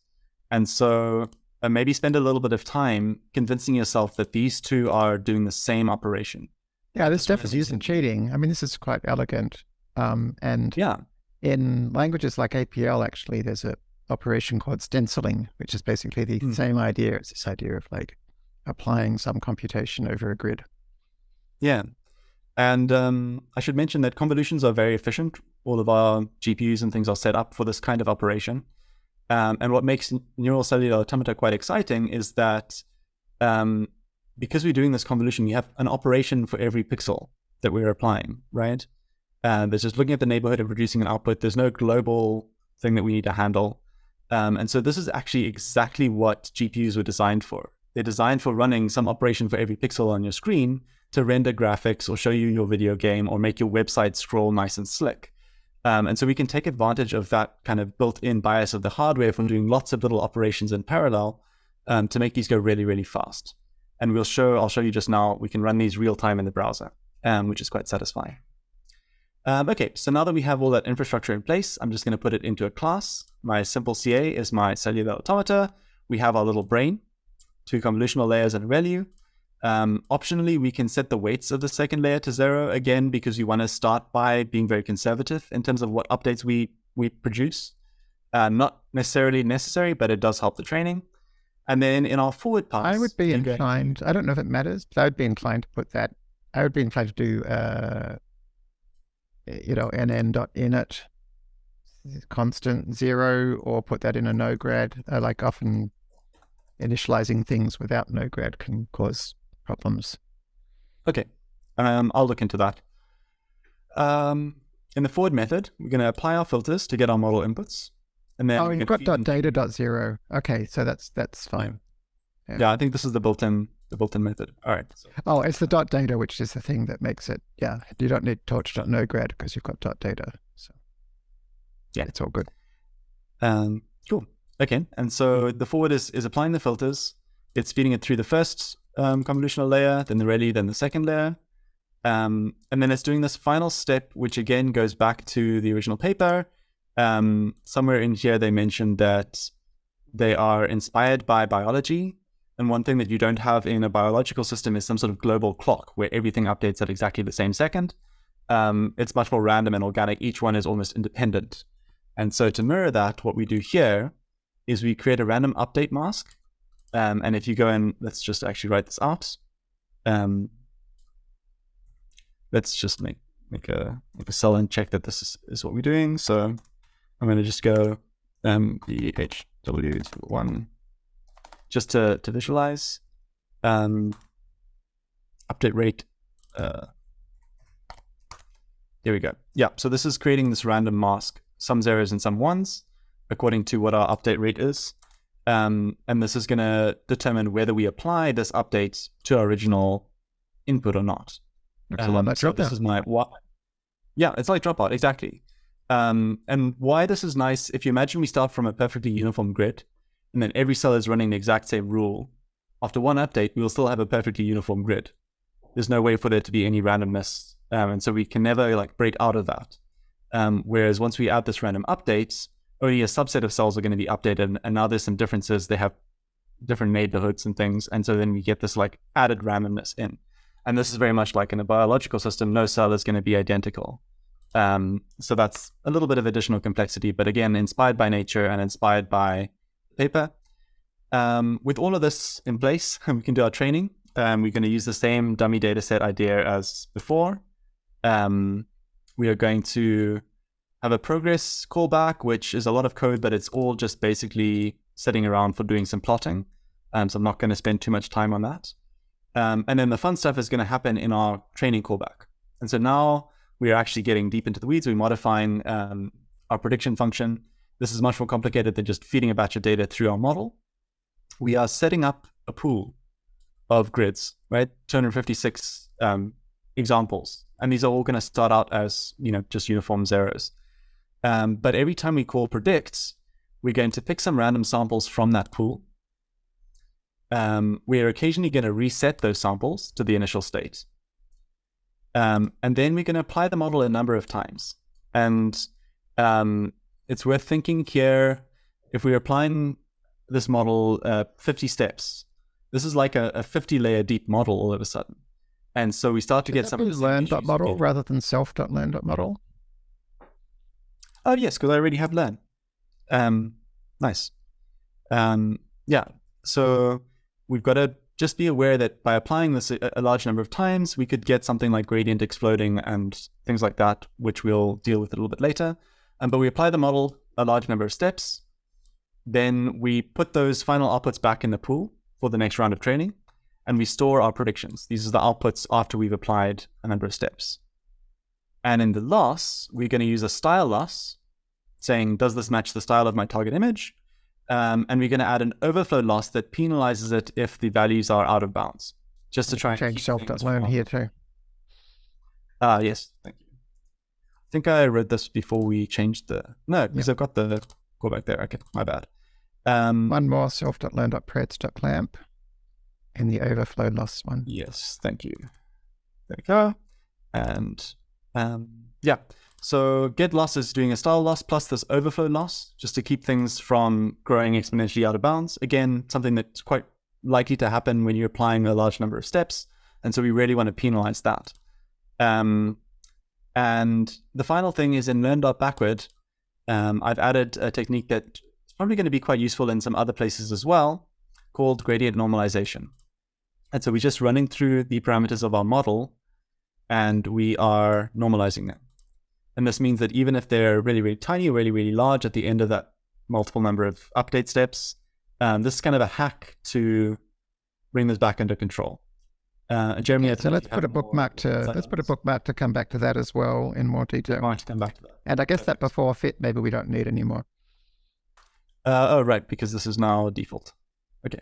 And so uh, maybe spend a little bit of time convincing yourself that these two are doing the same operation. Yeah, this stuff is using cheating. I mean, this is quite elegant. Um, and yeah, in languages like APL, actually, there's a operation called stenciling, which is basically the mm. same idea. It's this idea of like applying some computation over a grid. Yeah. And um, I should mention that convolutions are very efficient. All of our GPUs and things are set up for this kind of operation. Um, and what makes neural cellular automata quite exciting is that um, because we're doing this convolution, we have an operation for every pixel that we're applying, right? Uh, there's just looking at the neighborhood and producing an output. There's no global thing that we need to handle. Um, and so this is actually exactly what GPUs were designed for. They're designed for running some operation for every pixel on your screen to render graphics or show you your video game or make your website scroll nice and slick. Um, and so we can take advantage of that kind of built-in bias of the hardware from doing lots of little operations in parallel um, to make these go really, really fast. And we'll show, I'll show you just now, we can run these real time in the browser, um, which is quite satisfying. Um, okay, so now that we have all that infrastructure in place, I'm just going to put it into a class. My simple CA is my cellular automata. We have our little brain, two convolutional layers and a ReLU. Um, optionally, we can set the weights of the second layer to zero again because we want to start by being very conservative in terms of what updates we we produce. Uh, not necessarily necessary, but it does help the training. And then in our forward pass, I would be inclined. I don't know if it matters, but I would be inclined to put that. I would be inclined to do, uh, you know, nn dot init constant zero, or put that in a no grad. Uh, like often, initializing things without no grad can cause problems. Okay, um, I'll look into that. Um, in the forward method, we're going to apply our filters to get our model inputs. And then oh, you've got dot data dot zero. Okay, so that's that's fine. Yeah. yeah. I think this is the built-in the built-in method. All right. So. Oh, it's the dot data, which is the thing that makes it. Yeah, you don't need torch.no_grad because you've got dot data. So yeah, it's all good. Um, cool. Okay, and so the forward is is applying the filters. It's feeding it through the first um, convolutional layer, then the ReLU, then the second layer. Um, and then it's doing this final step, which again goes back to the original paper. Um, somewhere in here, they mentioned that they are inspired by biology. And one thing that you don't have in a biological system is some sort of global clock where everything updates at exactly the same second. Um, it's much more random and organic. Each one is almost independent. And so to mirror that, what we do here is we create a random update mask um, and if you go in, let's just actually write this out. Um, let's just make make a make a cell and check that this is, is what we're doing. So I'm going to just go um, BHW1 just to, to visualize. Um, update rate. Uh, there we go. Yeah, so this is creating this random mask, some zeros and some ones, according to what our update rate is. Um, and this is going to determine whether we apply this update to our original input or not. Excellent. Um, so this is my what? Yeah, it's like dropout exactly. Um, and why this is nice, if you imagine we start from a perfectly uniform grid, and then every cell is running the exact same rule. After one update, we will still have a perfectly uniform grid. There's no way for there to be any randomness, um, and so we can never like break out of that. Um, whereas once we add this random update, only a subset of cells are going to be updated. And now there's some differences. They have different neighborhoods and things. And so then we get this like added randomness in. And this is very much like in a biological system, no cell is going to be identical. Um, so that's a little bit of additional complexity, but again, inspired by nature and inspired by paper. Um, with all of this in place, we can do our training. Um, we're going to use the same dummy data set idea as before. Um, we are going to have a progress callback, which is a lot of code, but it's all just basically sitting around for doing some plotting. Um, so I'm not going to spend too much time on that. Um, and then the fun stuff is going to happen in our training callback. And so now we are actually getting deep into the weeds. We're modifying um, our prediction function. This is much more complicated than just feeding a batch of data through our model. We are setting up a pool of grids, right? 256 um, examples. And these are all going to start out as, you know, just uniform zeros. Um, but every time we call predicts, we're going to pick some random samples from that pool. Um, we're occasionally going to reset those samples to the initial state. Um, and then we're going to apply the model a number of times. And um, it's worth thinking here, if we're applying this model uh, 50 steps, this is like a, a 50 layer deep model all of a sudden. And so we start to Could get some learn.model rather than self.learn.model. Oh, yes, because I already have learn. Um, nice. Um, yeah, so we've got to just be aware that by applying this a, a, large number of times, we could get something like gradient exploding and things like that, which we'll deal with a little bit later. Um, but we apply the model a large number of steps. Then we put those final outputs back in the pool for the next round of training, and we store our predictions. These are the outputs after we've applied a number of steps. And in the loss, we're going to use a style loss, saying, does this match the style of my target image? Um, and we're going to add an overflow loss that penalizes it if the values are out of bounds, just to try and change keep self things learn here too. Ah, yes, thank you. I think I read this before we changed the no, because I've got the go back there. Okay, my bad. Um, One more self.learn.preds.clamp in the overflow loss one. Yes, thank you. There we go. And um, yeah, so get loss is doing a style loss plus this overflow loss just to keep things from growing exponentially out of bounds. Again, something that's quite likely to happen when you're applying a large number of steps. And so we really want to penalize that. Um, and the final thing is in learn.backward, um, I've added a technique that's probably going to be quite useful in some other places as well called gradient normalization. And so we're just running through the parameters of our model and we are normalizing them. And this means that even if they're really, really tiny or really, really large at the end of that multiple number of update steps, um, this is kind of a hack to bring this back under control. Uh, Jeremy, I So let's put a bookmark to let's put a bookmark to come back to that as well in more detail. Might come back to that. And I guess that before fit maybe we don't need anymore. Uh, oh, right, because this is now default. Okay.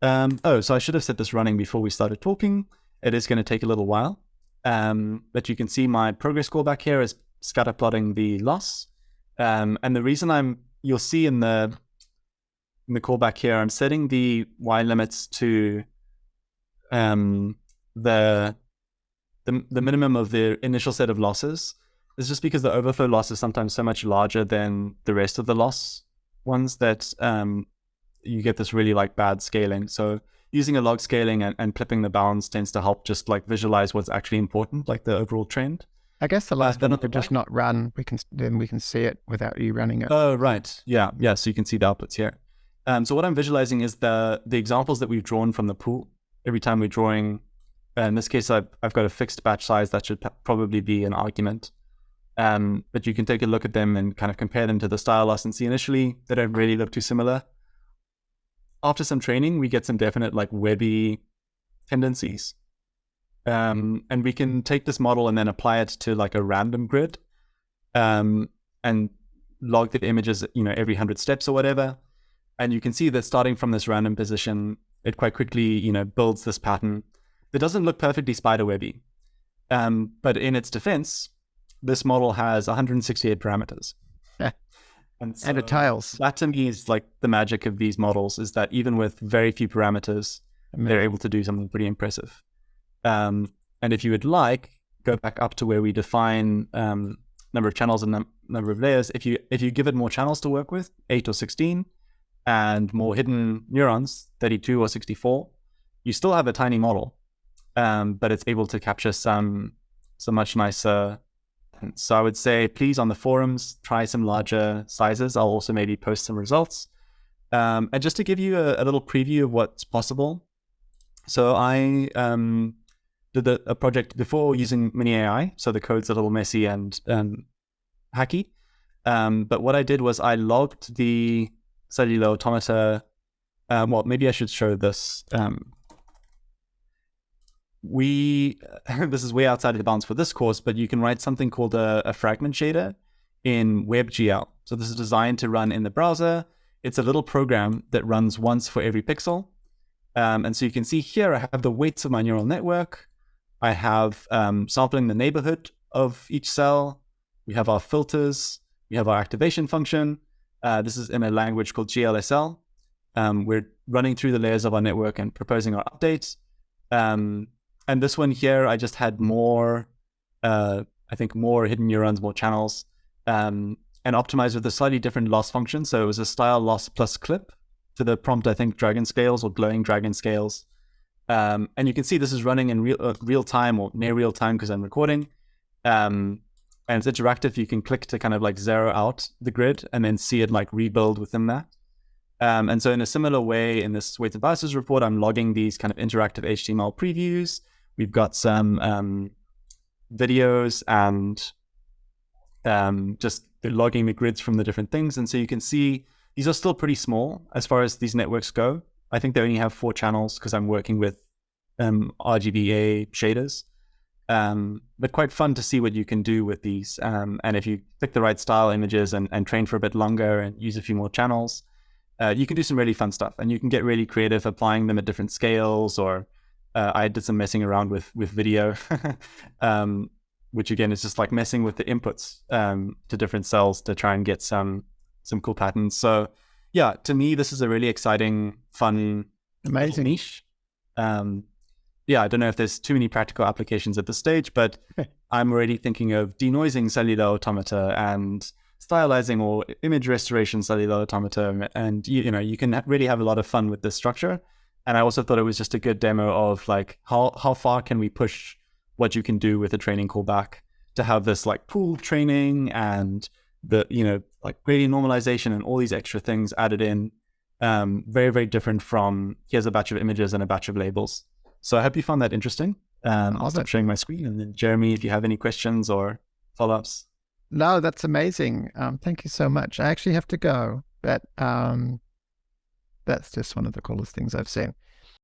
Um, oh, so I should have set this running before we started talking. It is going to take a little while. Um, but you can see my progress callback here is scatter plotting the loss. Um, and the reason I'm, you'll see in the, in the callback here, I'm setting the Y limits to um, the, the, the minimum of the initial set of losses. is just because the overflow loss is sometimes so much larger than the rest of the loss ones that um, you get this really like bad scaling. So using a log scaling and, and clipping the bounds tends to help just like visualize what's actually important, like the overall trend. I guess the last then one the could just not run. We can then we can see it without you running it. Oh, right. Yeah, yeah. So you can see the outputs here. Um, so what I'm visualizing is the the examples that we've drawn from the pool. Every time we're drawing, uh, in this case, I've, I've got a fixed batch size that should probably be an argument. Um, but you can take a look at them and kind of compare them to the style loss and see initially they don't really look too similar. After some training, we get some definite like webby tendencies. Um, and we can take this model and then apply it to like a random grid um, and log the images, you know, every 100 steps or whatever. And you can see that starting from this random position, it quite quickly, you know, builds this pattern that doesn't look perfectly spiderwebby. Um, but in its defense, this model has 168 parameters. And, and it so- tails. that to me is like the magic of these models is that even with very few parameters, they're able to do something pretty impressive. Um, and if you would like, go back up to where we define um, number of channels and num- number of layers. If you if you give it more channels to work with, eight or sixteen, and more hidden neurons, thirty-two or sixty-four, you still have a tiny model, um, but it's able to capture some some much nicer. So I would say, please on the forums try some larger sizes. I'll also maybe post some results. Um, and just to give you a, a little preview of what's possible, so I um, did a, a project before using miniai, so the code's a little messy and hacky. Um, but what I did was I logged the cellular automata. Um, well, maybe I should show this. Um, we this is way outside of the bounds for this course, but you can write something called a, a fragment shader in WebGL. So this is designed to run in the browser. It's a little program that runs once for every pixel. Um, and so you can see here, I have the weights of my neural network. I have um, sampling the neighborhood of each cell. We have our filters. We have our activation function. Uh, this is in a language called GLSL. Um, we're running through the layers of our network and proposing our updates. Um, and this one here, I just had more, uh, I think more hidden neurons, more channels, um, and optimized with a slightly different loss function. So it was a style loss plus clip to the prompt, I think, dragon scales or glowing dragon scales. Um, and you can see this is running in real, uh, real time or near real time because I'm recording. Um, and it's interactive. You can click to kind of like zero out the grid and then see it like rebuild within that. Um, and so in a similar way, in this weights and biases report, I'm logging these kind of interactive HTML previews. We've got some um, videos and um, just logging the grids from the different things. And so you can see these are still pretty small as far as these networks go. I think they only have four channels because I'm working with um, RGBA shaders. Um, but quite fun to see what you can do with these. Um, and if you pick the right style images and, and train for a bit longer and use a few more channels, uh, you can do some really fun stuff. And you can get really creative applying them at different scales. Or uh, I did some messing around with with video, um, which again is just like messing with the inputs um, to different cells to try and get some some cool patterns. So yeah, to me, this is a really exciting, fun, amazing niche. Um, yeah, I don't know if there's too many practical applications at this stage, but I'm already thinking of denoising cellular automata and stylizing or image restoration cellular automata. And, you, you know, you can really have a lot of fun with this structure. And I also thought it was just a good demo of like, how, how far can we push what you can do with a training callback to have this like pool training and the, you know, like gradient normalization and all these extra things added in. Um, very, very different from here's a batch of images and a batch of labels. So I hope you found that interesting. Um, I'll stop sharing my screen. And then, Jeremy, if you have any questions or follow ups. No, that's amazing. Um, thank you so much. I actually have to go, but um, that's just one of the coolest things I've seen.